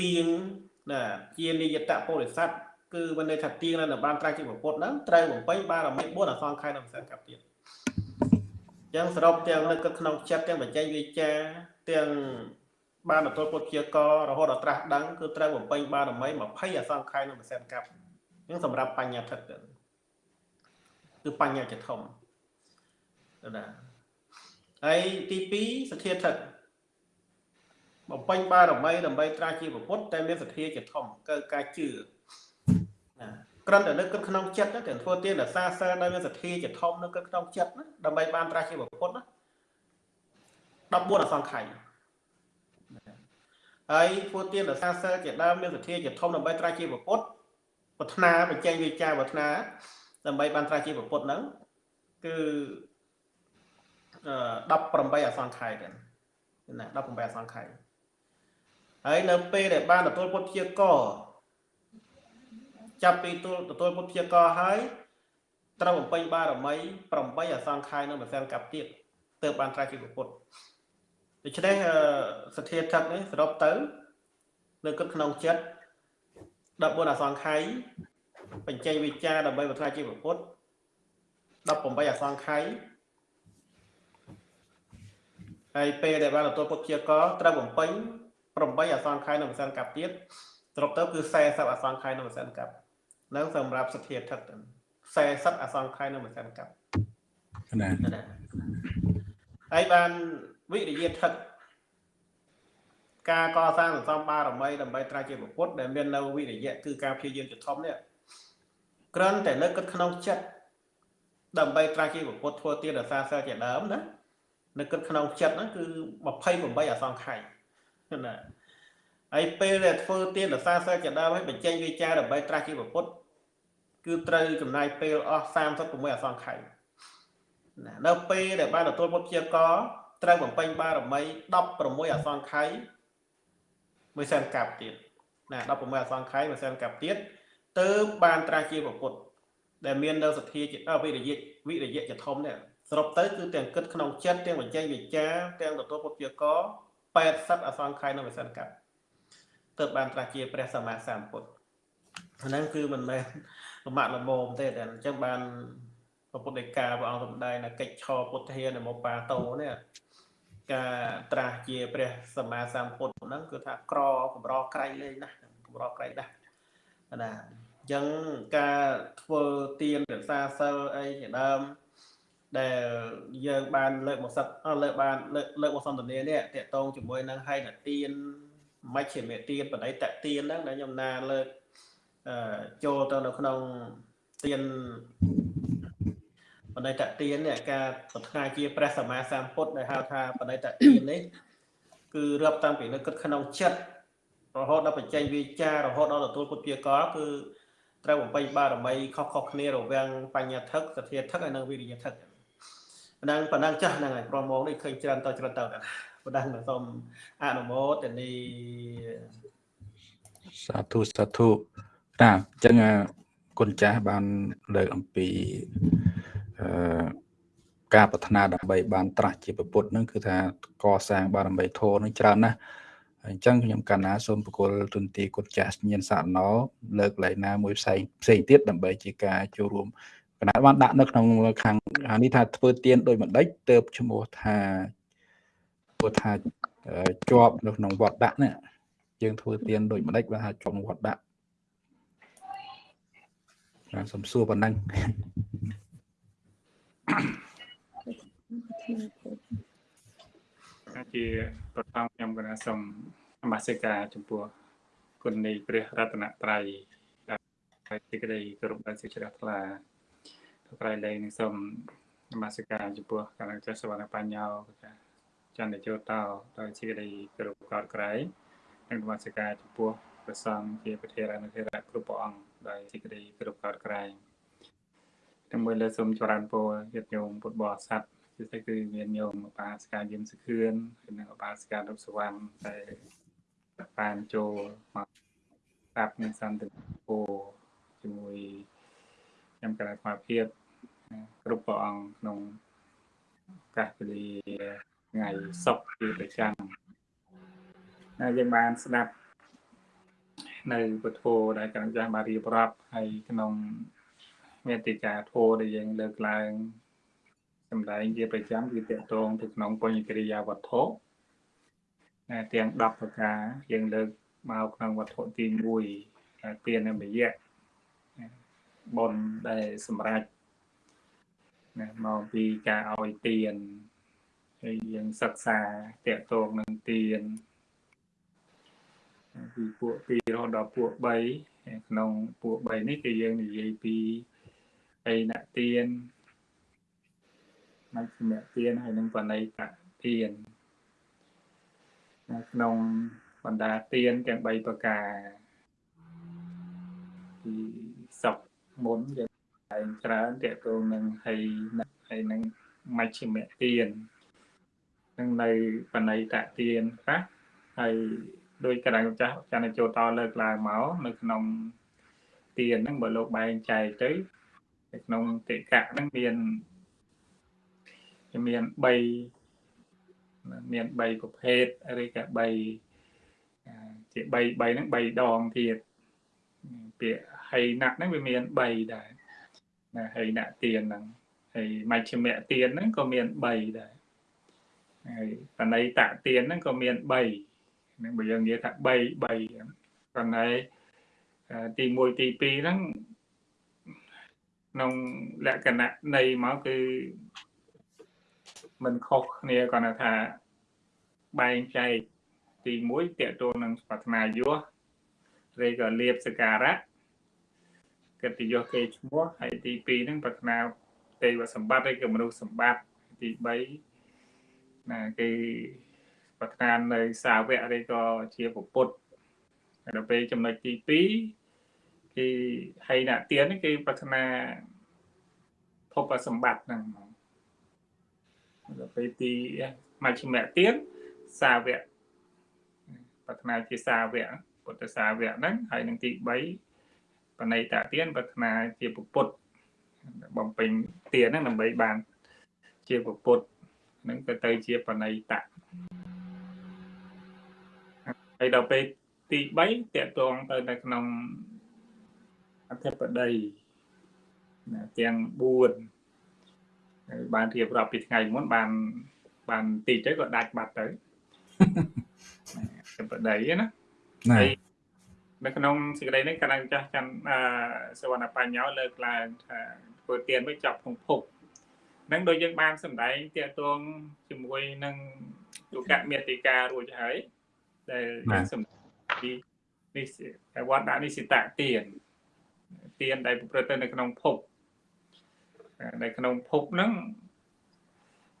ទៀងណាជានិយតពុរិស័ទគឺមិនន័យថាទៀងនៅបានត្រាស់ជាពុទ្ធហ្នឹងត្រូវបំពេញបារមី4អសង្ខ័យនៅវិសានកັບទៀត ចឹងសរុបទាំងនៅក្នុងចិត្តទាំងបញ្ចេញវិចាទាំងបានទទួលពុទ្ធជាករហូតដល់ត្រាស់ដឹងគឺត្រូវបំពេញបារមី20អសង្ខ័យនៅមួយសែនកັບចឹងសម្រាប់បញ្ញាធិតគឺបញ្ញាជាធំណាហើយទី2សទ្ធាធិតបំពេញបារមីដើម្បីត្រាស់ជាពុទ្ធតែមានសទ្ធាជាធំគឺការជឿណា គ្រាន់តែនឹកគិតក្នុងចិត្តទាំងធ្វើទានរសាសិលដោយមានសទ្ធាជាធំនៅគិតក្នុងចិត្តណាដើម្បីបានត្រាស់ជាពុទ្ធណា14អសង្ខ័យហើយធ្វើទានរសាសិលជាដើមមានសទ្ធាជាធំដើម្បីត្រាស់ជាពុទ្ធប្រាថ្នាបញ្ចេញវិចារប្រាថ្នាដើម្បីបានត្រាស់ជាពុទ្ធហ្នឹងគឺ18អសង្ខ័យដែរណា18អសង្ខ័យហើយនៅពេលដែលបានទទួលពុទ្ធជាក ចាប់ពីទូលទទួលពុទ្ធព្យាករហើយត្រូវបំពេញបារមី8អសង្ខ័យនៅមួយសែនកັບទៀតទើបបានត្រាស់ជាពុទ្ធដូច្នេះសទ្ធាធិតនេះសរុបទៅនៅគិតក្នុងចិត្ត14អសង្ខ័យបញ្ចេញវិចារដើម្បីបត្រាជាពុទ្ធ18អសង្ខ័យហើយពេលដែលបានទទួលពុទ្ធជាកត្រូវបំពេញ8អសង្ខ័យនៅមួយសែនកັບទៀតសរុបទៅគឺ40អសង្ខ័យនៅមួយសែនកັບ នៅសម្រាប់សទ្ធាធិត40អសង្ខ័យនៅមួយសិនកັບណាហើយបានវិរិយធិតការកសាងសន្សំបារមីដើម្បីត្រាស់ជាពុទ្ធដែលមាននៅវិរិយៈគឺការព្យាយាមជាធំនេះក្រិនតែនៅគិតក្នុងចិត្តដើម្បីត្រាស់ជាពុទ្ធធ្វើទានរសាសិលជាដើមណានៅគិតក្នុងចិត្តហ្នឹងគឺ28អសង្ខ័យណាហើយពេលដែលធ្វើទានរសាសិលជាដើមហើយបញ្ចេញវិចារដើម្បីត្រាស់ជាពុទ្ធ គឺត្រូវចំណាយពេលអស់36អសង្ខ័យណានៅពេលដែលបានទទួលពុទ្ធជាកត្រូវបំពេញបារមី16អសង្ខ័យមួយសែនកាប់ទៀតណា16អសង្ខ័យមួយសែនកាប់ទៀតទើបបានត្រាស់ជាពុទ្ធដែលមាននៅសទ្ធាវិរិយៈវិរិយៈជាធំនេះសរុបទៅគឺទាំងគិតក្នុងចិត្តទាំងបញ្ចេញវិចារទាំងទទួលពុទ្ធជាក80អសង្ខ័យនៅមួយសែនកាប់ទើបបានត្រាស់ជាព្រះសម្មាសម្ពុទ្ធហ្នឹងគឺមិនមែន លំបាកលំមទេតែអញ្ចឹងបានព្រះពុទ្ធដីកាព្រះអង្គសម្ដែងនៅកិច្ចឆពុទ្ធានមបាតោនេះការត្រាស់ជាព្រះសម្មាសម្ពុទ្ធហ្នឹងគឺថាក្រកម្រក្រៃលេងណាស់កម្រក្រៃណាស់ណាអញ្ចឹងការធ្វើទានរក្សាសិលអីជាដើមដែលយើងបានលើកមកសិតលើកបានលើកលើកមកសន្ទនានេះតកតងជាមួយនឹងហេតុទានមជ្ឈិមទានបដិតទានហ្នឹងដែលខ្ញុំណាលើក ចូលទៅនៅក្នុងទានបបណ្ឌិតទាននេះការប្រាថ្នាជាព្រះសម្មាសម្ពុទ្ធដែលហៅថាបណ្ឌិតទាននេះគឺរាប់តាំងពីនៅគិតក្នុងចិត្តរហូតដល់បញ្ចេញវាចារហូតដល់ទទួលពុទ្ធជាកលគឺត្រូវបំពេញបារមីខុសៗគ្នារវាងបញ្ញាធិកសទ្ធាធិកហើយនិងវិរិយធិកប៉ុណ្ណឹងប៉ុណ្ណឹងចាស់ហ្នឹងហើយប្រមងនេះឃើញច្រើនតច្រើនទៅប៉ុណ្ណឹងសូមអនុមោទនីសាធុសាធុ តាអញ្ចឹងគុណចាស់បានលើកអំពីអឺការប្រាថ្នាដើម្បីបានត្រាស់ជាពុទ្ធហ្នឹងគឺថាកសាងបារមីធម៌ហ្នឹងច្រើនណាស់អញ្ចឹងខ្ញុំកណ្ណាសូមបកគលទុនទីគុណចាស់ញៀនសាណោលើកលែងណាមួយផ្សេងផ្សេងទៀតដើម្បីជាការចូលរួមកណ្ណាបានដាក់នៅក្នុងខាងនេះថាធ្វើទៀនដោយមិនដេចទៅឈ្មោះថាព្រោះថាជាប់នៅក្នុងវត្តដាក់នេះយើងធ្វើទៀនដោយមិនដេចបើថាជាប់វត្តដាក់ បាទសំសួរប៉ុណ្ណឹងជាប្រថមខ្ញុំគណៈសូមនមស្ការចំពោះគុណនៃព្រះរតនត្រ័យដែលទីក្តីគោរពដល់សេចក្តីថ្លាត្រៃលែងនឹងសូមនមស្ការចំពោះកណ្ដាលចាស់សវណ្ណបញ្ញោចន្ទជោតោដោយសេចក្តីគោរពកោតក្រែងនិងនមស្ការចំពោះព្រះសង្ឃជាប្រធានអនុធារៈគ្រប់ព្រះអង្គ ដោយសេចក្តីគោរពកោតក្រែងទាំងមួយលើសូមចរន្តពរញាតិញោមពុទ្ធបរិស័ទពិសេសគឺមានញោមឧបាសិកាយឹមសុខឿនហើយនិងឧបាសិការុបសវណ្ណដែលបានចូលមកស្ដាប់នឹងសន្តិពោជាមួយខ្ញុំកណ្ដាលស្មារតីគ្រប់ព្រះអង្គក្នុងកាសពលាថ្ងៃសុក្រជាប្រចាំហើយយើងបានស្ដាប់ នៅពុទ្ធោដែលកណ្ដាលចាស់បានរៀបរាប់ហើយក្នុងមេតិកាធោដែលយើងលើកឡើងសម្ដែងជាប្រចាំគឺតកតងទៅក្នុងបញ្ញកិរិយាវត្ថុទាំង10ប្រការយើងលើកមកក្នុងវត្ថុទី1ទាននិយៈបុណ្យដែលសម្រាប់ណាមកពីការឲ្យទានហើយយើងសិក្សាតកតងនឹងទាន ពីពួក2រហូតដល់ពួក3ក្នុងពួក3នេះគឺយើងនិយាយពីអីណទានមជ្ឈិមទានហើយនឹងបណិតទានក្នុងបណ្ដាទានទាំង3ប្រការពីសុខមុនយើងតែងច្រើនតកតងនឹងហើយហើយនឹងមជ្ឈិមទាននឹងនៅបណិតទានខ្លះហើយ ដោយកណ្ដាលចាស់ចានចូលតលើកឡើងមកនៅក្នុងទានហ្នឹងបើលោកបែងចែកទៅក្នុងតិកៈហ្នឹងមានមាន3មាន3ប្រភេទឬក៏3ជា3 3ហ្នឹង3ដងទៀតពាក្យហីណៈហ្នឹងវាមាន3ដែរណាហីណៈទៀនហ្នឹងហើយមជ្ឈមៈទៀនហ្នឹងក៏មាន3ដែរហើយបណៃតទៀនហ្នឹងក៏មាន3 នឹងបើយើងនិយាយថា3 3ប៉ុន្តែទី1ទី2ហ្នឹងក្នុងលក្ខណៈនៃមកគឺមិនខុសគ្នាគាត់ថាបែងចែកទី1តកតួនឹងប្រាថ្នាយោឬក៏លៀបសការៈកិត្តិយសគេឈ្មោះហើយទី2ហ្នឹងប្រាថ្នាទេវសម្បត្តិឬក៏មនុស្សសម្បត្តិទី3ណាគឺ ប្រាថ្នានៅសាវកឬក៏ជាពុទ្ធដល់ពេលចំណុចទី2គឺហៃណទានគឺប្រាថ្នាភពសម្បត្តិហ្នឹងដល់ពេលទីមជ្ឈិមទានសាវកប្រាថ្នាជាសាវកពុទ្ធសាវកហ្នឹងហើយនឹងទី3បណិតទានប្រាថ្នាជាពុទ្ធបំពេញទានហ្នឹងដើម្បីបានជាពុទ្ធហ្នឹងទៅទៅជាបណិត ហើយដល់ពេលទី3តកតងទៅនៅក្នុងអធិបតីទាំង4បានរៀបរាប់ពីថ្ងៃមុនបានបានតិចទៅក៏ដាច់បាត់ទៅសម្បតីណាហើយនៅក្នុងសេចក្តីនេះកណ្ដាលចាស់ចាំអឺសវណ្ណបញ្ញោលើកឡើងថាធ្វើទៀនវិញចាប់ក្នុងភពនឹងដូចយើងបានសម្ដែងទាក់ទងជាមួយនឹងយុគមេតិការួចហើយ ដែលយើងសម្ដែងពីនេះវត្តដាក់និសិតទៀនទៀនដែលប្រព្រឹត្តទៅនៅក្នុងភពនៅក្នុងភពហ្នឹង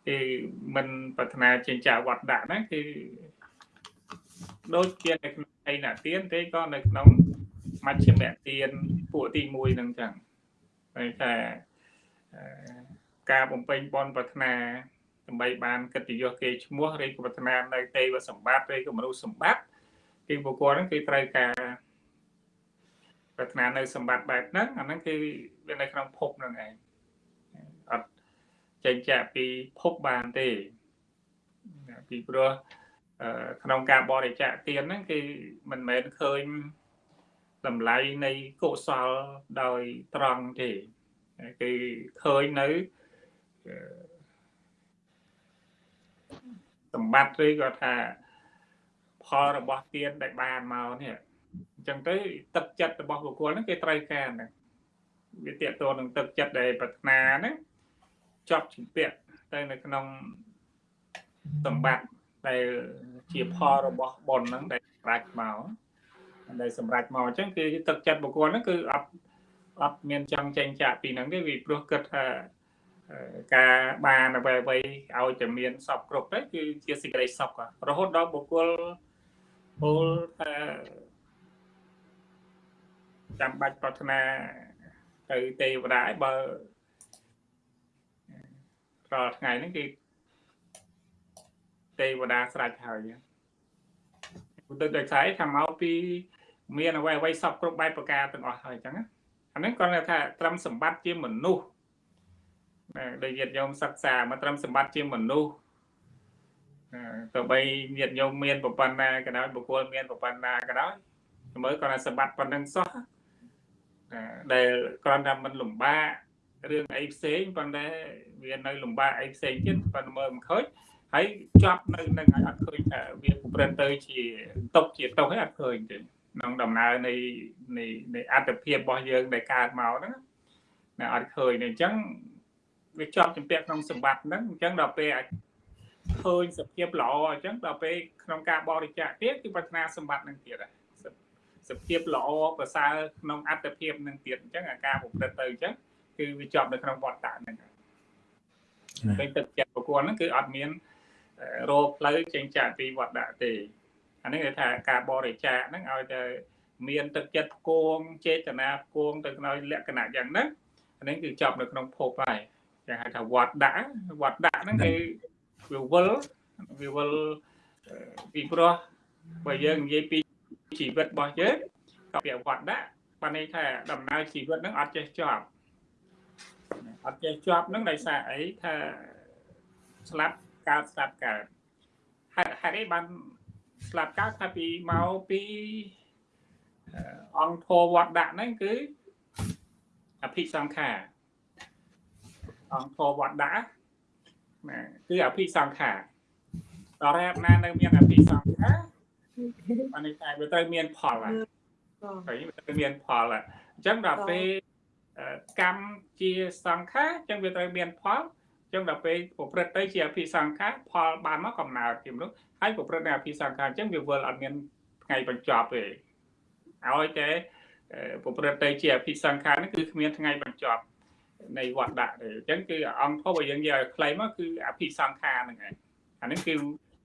គឺមិនប្រាថ្នាចិញ្ចាវត្តដាក់ហ្នឹងគឺដូចជានៅក្នុងឯណាទៀនទេក៏នៅក្នុងមជ្ឈិមទានពួកទី1ហ្នឹងចឹងហើយថាការបំពេញបនប្រាថ្នា ដើម្បីបានកិត្តិយសគេឈ្មោះឬក៏ប្រាថ្នានៅទេវសម្បត្តិឬក៏មនុស្សសម្បត្តិគឺបុគ្គលហ្នឹងគឺត្រូវការប្រាថ្នានៅសម្បត្តិបែបហ្នឹងអាហ្នឹងគឺវានៅក្នុងភពហ្នឹងឯងអត់ចេញចាក់ពីភពបានទេពីព្រោះក្នុងការបរិច្ចាគទានហ្នឹងគឺមិនមែនឃើញតម្លៃនៃកុសលដោយត្រង់ទេគឺឃើញនៅ សម្បត្តិឬក៏ថាផលរបស់ទានដែលបានមកនេះអញ្ចឹងទៅទឹកចិត្តរបស់បុគ្គលហ្នឹងគេត្រូវការហ្នឹងវាតេតទៅនឹងទឹកចិត្តដែលប្រាថ្នាហ្នឹងជាប់ជំពាក់ទៅនៅក្នុងសម្បត្តិដែលជាផលរបស់បុណ្យហ្នឹងដែលប្រាច់មកដែលសម្រាប់មកអញ្ចឹងគឺទឹកចិត្តបុគ្គលហ្នឹងគឺអត់អត់មានចង់ចេញចាកពីហ្នឹងទេ vì ព្រោះគិតថា ការបានអ្វីអ្វីឲ្យតែមានសពគ្រប់ទៅគឺជាសេចក្តីសុខរហូតដល់បុគ្គលពលថាចាំបាច់ប្រាថ្នាទៅទេវតាឯបើរាល់ថ្ងៃហ្នឹងគឺទេវតាស្រេចហើយឧទាហរណ៍ដូចថាថាមកពីមានអ្វីអ្វីសពគ្រប់បែបប្រការទាំងអស់ហើយអញ្ចឹងអានេះគាត់ថាត្រឹមសម្បត្តិជាមនុស្ស ដែលញាតិញោមសិក្សាមកត្រឹមសម្បត្តិជាមនុស្សទៅបីញាតិញោមមានប្របណ្ណាក៏ដោយបុគ្គលមានប្របណ្ណាក៏ដោយមើលគាត់ថាសម្បត្តិប៉ុណ្្នឹងសោះដែលគ្រាន់តែមិនលំបាករឿងអីផ្សេងប៉ុន្តែវានៅលំបាកអីផ្សេងទៀតប៉ុន្តែមើលមិនឃើញហើយជាប់នៅនឹងឲ្យអត់ឃើញថាវាប្រព្រឹត្តទៅជាຕົកជាຕົកហើយអត់ឃើញទេក្នុងដំណើរនៃនៃនៃអត្តភាពរបស់យើងដែលកើតមកហ្នឹងណាអត់ឃើញទេអញ្ចឹង វាជាប់ជំពាក់ក្នុងសម្បត្តិហ្នឹងអញ្ចឹងដល់ពេលអាចឃើញសភាពល្អអញ្ចឹងដល់ពេលក្នុងការបរិច្ចាគទៀតគឺប្រាថ្នាសម្បត្តិហ្នឹងទៀតដែរសភាពល្អប្រសើរក្នុងអត្តភាពនឹងទៀតអញ្ចឹងអាការប្រព្រឹត្តទៅអញ្ចឹងគឺវាជាប់នៅក្នុងវត្តតាហ្នឹងពេលទឹកចិត្តប្រគល់ហ្នឹងគឺអត់មានរោផ្លូវចេញចាកពីវត្តដាក់ទេអានេះគេថាការបរិច្ចាគហ្នឹងឲ្យតែមានទឹកចិត្តផ្គងចេតនាផ្គងទៅក្នុងលក្ខណៈយ៉ាងហ្នឹងអានេះគឺចប់នៅក្នុងភពហើយ គេហៅថាវត្តដាក់វត្តដាក់ហ្នឹងគឺវាវិលវាវិលពីព្រោះបើយើងនិយាយពីជីវិតរបស់យើងក៏វាវត្តដាក់បានន័យថាដំណើរជីវិតហ្នឹងអត់ចេះចប់អត់ចេះជាប់ហ្នឹងដោយសារអីថាស្លាប់កើតស្លាប់កើតហេតុហេតុអីបានស្លាប់កើតថាពីមកពីអង្គធរវត្តដាក់ហ្នឹងគឺអភិសង្ខារ អង្គធរវត្តដាក់ណាគឺអភិសង្ខារតរ៉ែបណានៅមានអភិសង្ខារអានេះតែវាត្រូវមានផលហើយហើយវាត្រូវមានផលហើយអញ្ចឹងដល់ពេលកម្មជាសង្ខារអញ្ចឹងវាត្រូវមានផលអញ្ចឹងដល់ពេលប្រព្រឹត្តទៅជាអភិសង្ខារផលបានមកកំណើតជាមនុស្សហើយប្រព្រឹត្តនៅអភិសង្ខារអញ្ចឹងវាវិលអត់មានថ្ងៃបញ្ចប់ទេឲ្យតែប្រព្រឹត្តទៅជាអភិសង្ខារនេះគឺគ្មានថ្ងៃបញ្ចប់ នៃវត្តដាក់ទេអញ្ចឹងគឺអង្គធម៌បើយើងនិយាយឲ្យខ្លីមកគឺអភិសង្ខារហ្នឹងឯងអានេះគឺ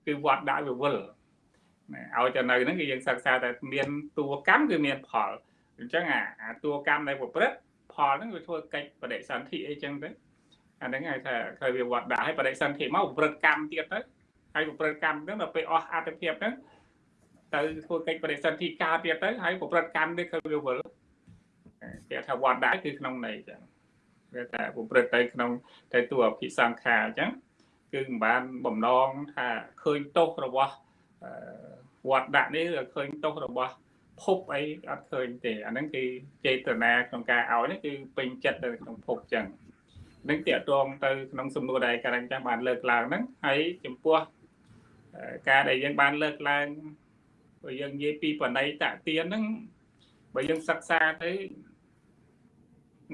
គឺវត្តដាក់វាវិលណាឲ្យទៅនៅហ្នឹងគឺយើងសិក្សាតែមានតួកម្មគឺមានផលអញ្ចឹងអាតួកម្មនៃប្រព្រឹត្តផលហ្នឹងវាធ្វើកិច្ចបដិសន្ធិអីចឹងទៅអាហ្នឹងហៅថាឃើញវាវត្តដាក់ឲ្យបដិសន្ធិមកប្រព្រឹត្តកម្មទៀតទៅហើយប្រព្រឹត្តកម្មហ្នឹងដល់ពេលអស់អត្ថភាពហ្នឹងទៅធ្វើកិច្ចបដិសន្ធិការទៀតទៅហើយប្រព្រឹត្តកម្មនេះឃើញវាវិលគេថាវត្តដាក់គឺក្នុងន័យចឹង វាថាប្រព្រឹត្តទៅក្នុងទៅតួអភិសង្ខារអញ្ចឹងគឺមិនបានបំណងថាឃើញទោសរបស់វត្តដាក់នេះឃើញទោសរបស់ភពអីអត់ឃើញទេអាហ្នឹងគឺចេតនាក្នុងការឲ្យនេះគឺពេញចិត្តទៅក្នុងភពចឹងនឹងតាកតងទៅក្នុងសំណួរដែលការិញចាំបានលើកឡើងហ្នឹងហើយចំពោះការដែលយើងបានលើកឡើងបើយើងនិយាយពីបណៃតទៀនហ្នឹងបើយើងសិក្សាទៅ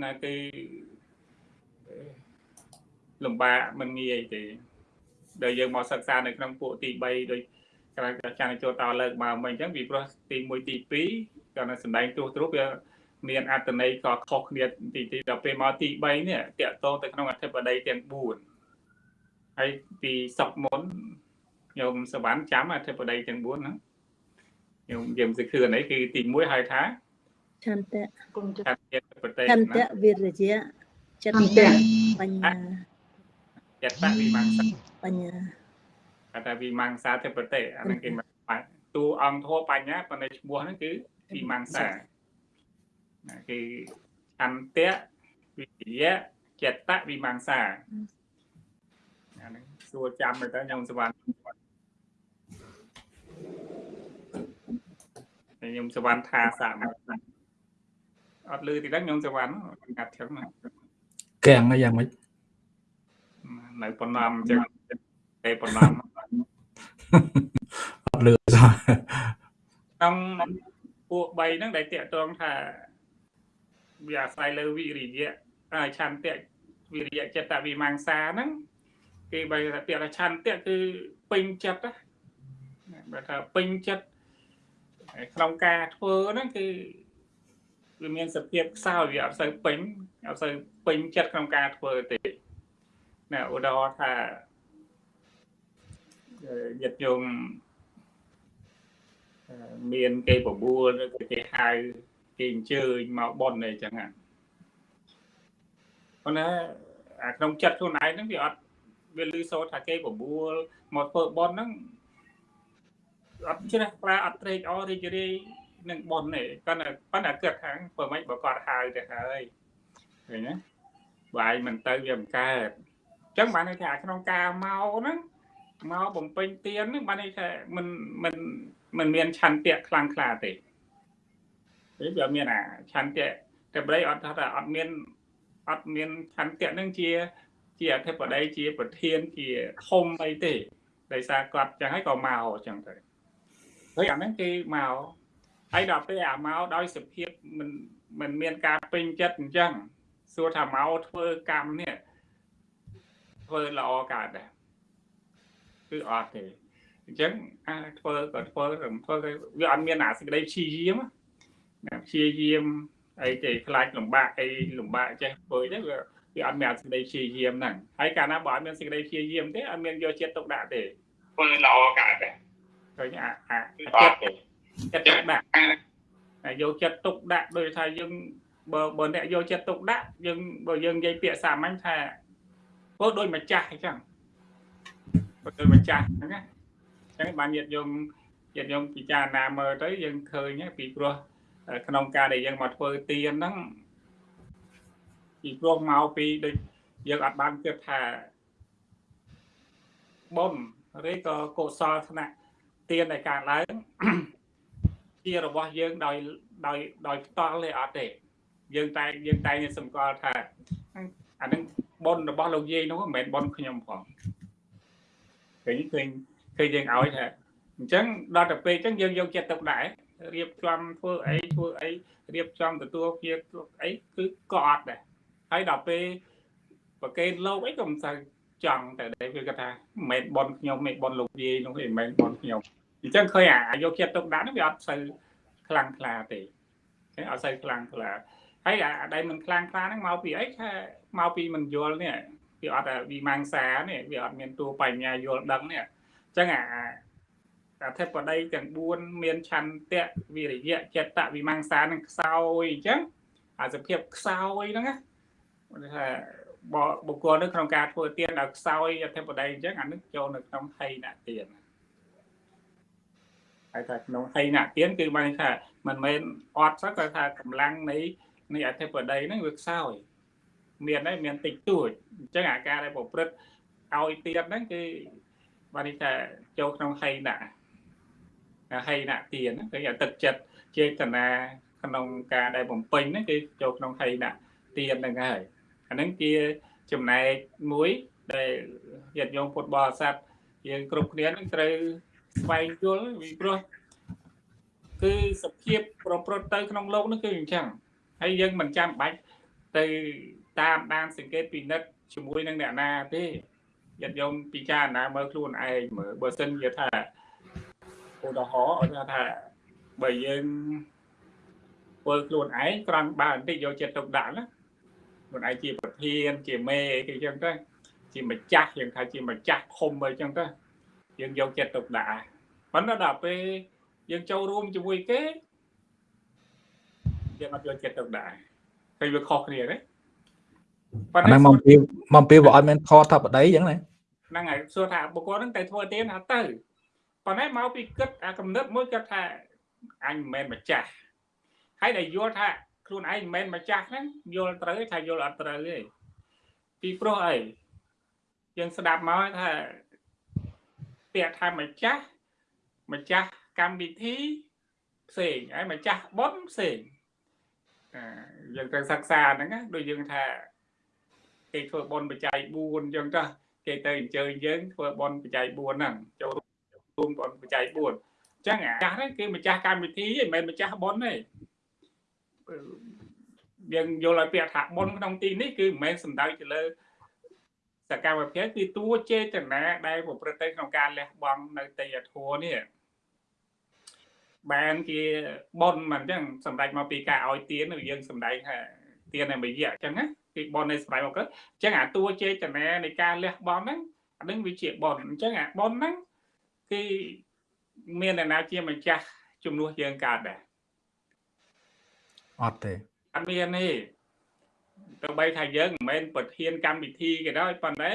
ណាគឺ លំបាកមិនងាយទេដែលយើងមកសិក្សានៅក្នុងពួកទី3ដូចក្រៅចានចូលតលើកមកមិញអញ្ចឹងពីព្រោះទី1ទី2គាត់នៅសម្ដែងទោះទ្រុបវាមានអត្តន័យក៏ខុសគ្នាទីទីដល់ពេលមកទី3នេះតាក់ទងទៅក្នុងអធិបតីទាំង4ហើយពីសុកមុនញោមសវណ្ណចាំអធិបតីទាំង4ណាញោមយើងសឹកគឺនេះគឺទី1ហៅថាឆន្ទៈគុំចិត្តអធិបតីឆន្ទៈវិរិយៈចិត្តឆន្ទៈបញ្ញា ចិត្តវិមង្សាបញ្ញាគេថាវិមង្សាធិបតីអាហ្នឹងគេមកបាច់តួអង្គធម៌បញ្ញាប៉ុន្តែឈ្មោះហ្នឹងគឺវិមង្សាណាគឺអន្តៈវិរិយៈចិត្តវិមង្សាអាហ្នឹងសួរចាំទៅទៅខ្ញុំសវណ្ណហើយខ្ញុំសវណ្ណថាសាមអត់លឺទីដល់ខ្ញុំសវណ្ណកាត់ឈឹងណាកាំងហើយយ៉ាងម៉េច នៅប៉ុណ្ណឹងអញ្ចឹងតែប៉ុណ្ណឹងអត់លឺសោះក្នុងពួក3ហ្នឹងដែលតាកតងថាវាអាស្រ័យលើវិរិយៈហើយឆន្ទៈវិរិយៈចិត្តវិមង្សាហ្នឹងគេបើថាពាក្យថាឆន្ទៈគឺពេញចិត្តណាបើថាពេញចិត្តហើយក្នុងការធ្វើហ្នឹងគឺវាមានសភាពខ្សោយវាអត់សូវពេញអត់សូវពេញចិត្តក្នុងការធ្វើទេ ណាឧទាហរណ៍ថាអឺយត្តយងអឺមានគេបបួលឬក៏គេហៅគេអញ្ជើញមកប៉ុនអីចឹងហ្នឹងប៉ុន្តែអាក្នុងចិត្តខ្លួនឯងហ្នឹងវាអត់វាលឺសូរថាគេបបួលមកធ្វើប៉ុនហ្នឹងអត់ជ្រះថ្លាអត់ត្រេកអររីករាយនឹងប៉ុនទេគាត់តែប៉ុន្តែគិតថាបើមិនបើគាត់ហៅទៅហើយឃើញទេបាយមិនទៅវាមិនកើត អញ្ចឹងបានន័យថាក្នុងការមកហ្នឹងមកបំពេញទៀនហ្នឹងបានន័យថាមិនមិនមិនមានឆន្ទៈខ្លាំងក្លាទេពេលវាមានអាឆន្ទៈតែប្រៃអត់ថាអត់មានអត់មានឆន្ទៈហ្នឹងជាជាអធិបតីជាប្រធានជាធំអីទេដោយសារគាត់ចឹងហើយក៏មកចឹងទៅហើយអាហ្នឹងគេមកហើយដល់ពេលអាមកដោយសភាពមិនមិនមានការពេញចិត្តអញ្ចឹងសួរថាមកធ្វើកម្មនេះ ធ្វើល្អកើតដែរគឺអត់ទេអញ្ចឹងអាធ្វើក៏ធ្វើរំធ្វើទៅវាអត់មានអាសេចក្តីព្យាយាមណាព្យាយាមអីទេខ្លាចលំបាកអីលំបាកចេះធ្វើទេវាវាអត់មានអាសេចក្តីព្យាយាមហ្នឹងហើយកាលណាបើអត់មានសេចក្តីព្យាយាមទេអត់មានយកចិត្តទុកដាក់ទេធ្វើល្អកើតដែរឃើញអាអាចិត្តចិត្តទុកដាក់ហើយយកចិត្តទុកដាក់ដោយថាយើងបើបើអ្នកយកចិត្តទុកដាក់យើងបើយើងនិយាយពាក្យសាមញ្ញថា ធ្វើដូចម្ចាស់អញ្ចឹងធ្វើដូចម្ចាស់ហ្នឹងណាអញ្ចឹងបានញាតិញោមញាតិញោមពិចារណាមើលទៅយើងឃើញហើយពីព្រោះក្នុងការដែលយើងមកធ្វើទានហ្នឹងពីព្រោះមកពីដូចយើងអត់បានគិតថាបុណ្យឬក៏កុសលថ្នាក់ទានដែលកើតឡើងជារបស់យើងដោយដោយដោយផ្ទាល់ទេអត់ទេយើងតែយើងតែសម្គាល់ថាអានឹង បុណ្យរបស់លោកយាយនោះមិនមែនបុណ្យខ្ញុំផងឃើញឃើញគឺយើងឲ្យថាអញ្ចឹងដល់ទៅពេលអញ្ចឹងយើងយកចិត្តទុកដាក់រៀបចំធ្វើអីធ្វើអីរៀបចំទទួលជាអីគឺក៏អត់ដែរហើយដល់ពេលប្រកេនលោកអីក៏មិនសូវចង់តែដែរគឺគាត់ថាមិនមែនបនខ្ញុំមិនបនលោកយាយនោះទេមិនមែនបនខ្ញុំអញ្ចឹងឃើញអាយកចិត្តទុកដាក់នោះវាអត់សូវខ្លាំងខ្លាទេឃើញអត់សូវខ្លាំងខ្លាហើយអាដែលមិនខ្លាំងខ្លាហ្នឹងមកពីអីថា មកពីមិនយល់នេះវាអត់វិមង្សានេះវាអត់មានតួបញ្ញាយល់ដឹងនេះចឹងអាអធិបតីទាំង4មានឆន្ទៈវិរិយៈចិត្តវិមង្សានឹងខ្សោយអញ្ចឹងអាសភាពខ្សោយហ្នឹងណាគាត់ថាបុគ្គលនៅក្នុងការធ្វើទានឲ្យខ្សោយអធិបតីអញ្ចឹងអានឹងចូលនៅក្នុងហីណទានហើយថាក្នុងហីណទានគឺបានថាមិនមែនអត់សោះគាត់ថាកម្លាំងនៃនៃអធិបតីហ្នឹងវាខ្សោយ មានហើយមានតិចតួចអញ្ចឹងអាការដែលប្រព្រឹត្តឲ្យទានហ្នឹងគឺ បាននេះថាចូលក្នុងហីណៈហីណៈទានគឺអាទឹកចិត្តចេតនាក្នុងការដែលបំពេញហ្នឹងគឺចូលក្នុងហីណៈទានហ្នឹងហើយអាហ្នឹងជាចំណែកមួយដែលញាតិញោមពុទ្ធបរិស័ទយើងគ្រប់គ្នានឹងត្រូវស្វែងយល់ពីព្រោះគឺសភាពប្រព្រឹត្តទៅក្នុងโลกនេះគឺអញ្ចឹងហើយយើងមិនចាំបាច់ទៅ តាមដានសង្កេតពិនិត្យជាមួយនឹងអ្នកណាទេញាតិញោមពិចារណាមើលខ្លួនឯងមើលបើសិនជាថាឧទាហរណ៍ថាថាបើយើងធ្វើខ្លួនឯងក្រំបើបន្តិចយកចិត្តទុកដាក់ណាខ្លួនឯងជាប្រធានជាមេគេចឹងទៅជាម្ចាស់យើងថាជាម្ចាស់ធំអីចឹងទៅយើងយកចិត្តទុកដាក់ប៉ុន្តែដល់ពេលយើងចូលរួមជាមួយគេយើងអត់យកចិត្តទុកដាក់ឃើញវាខុសគ្នាទេ ប៉ុន្តែមកពីមកពីវាអត់មានខថាបដីអញ្ចឹងណាហ្នឹងហើយសួរថាបុគ្គលហ្នឹងតែធ្វើទៀនថាទៅប៉ុន្តែមកពីគិតអាកំណត់មួយគាត់ថាអញមិនមែនម្ចាស់ហើយដែលយល់ថាខ្លួនឯងមិនមែនម្ចាស់ហ្នឹងយល់ត្រូវថាយល់អត់ត្រូវទេពីព្រោះអីយើងស្ដាប់មកថាពាក្យថាម្ចាស់ម្ចាស់កម្មវិធីផ្សេងហើយម្ចាស់បុណ្យផ្សេងអឺយើងត្រូវសិក្សាហ្នឹងណាដូចយើងថា គេធ្វើបុណ្យបច្ច័យ4អញ្ចឹងទៅគេទៅអញ្ជើញយើងធ្វើបន់បច្ច័យ4ហ្នឹងចូលរួមបន់បច្ច័យ4អញ្ចឹងអាចាស់ហ្នឹងគឺម្ចាស់កម្មវិធីមិនមែនម្ចាស់បន់ទេយើងយល់ឲ្យពាក្យថាបន់ក្នុងទីនេះគឺមិនមែនសំដៅទៅលើសកម្មភាពគឺតួចេតនាដែលប្រព្រឹត្តទៅក្នុងការលះបង់នៅទេយធัวនេះបានជាបនមិនអញ្ចឹងសម្ដេចមកពីការឲ្យទានយើងសម្ដែងថាទានតែមួយរយៈអញ្ចឹងណា គឺបននៃសម័យមកកើតអញ្ចឹងអាតួចេតនានៃការលះបង់ហ្នឹងអានឹងវាជាបនអញ្ចឹងអាបនហ្នឹងគឺមានអ្នកណាជាម្ចាស់ជំនួសយើងកើតដែរអត់ទេអត់មានទេទោះបីថាយើងមិនមែនប្រធានកម្មវិធីក៏ដោយប៉ុន្តែ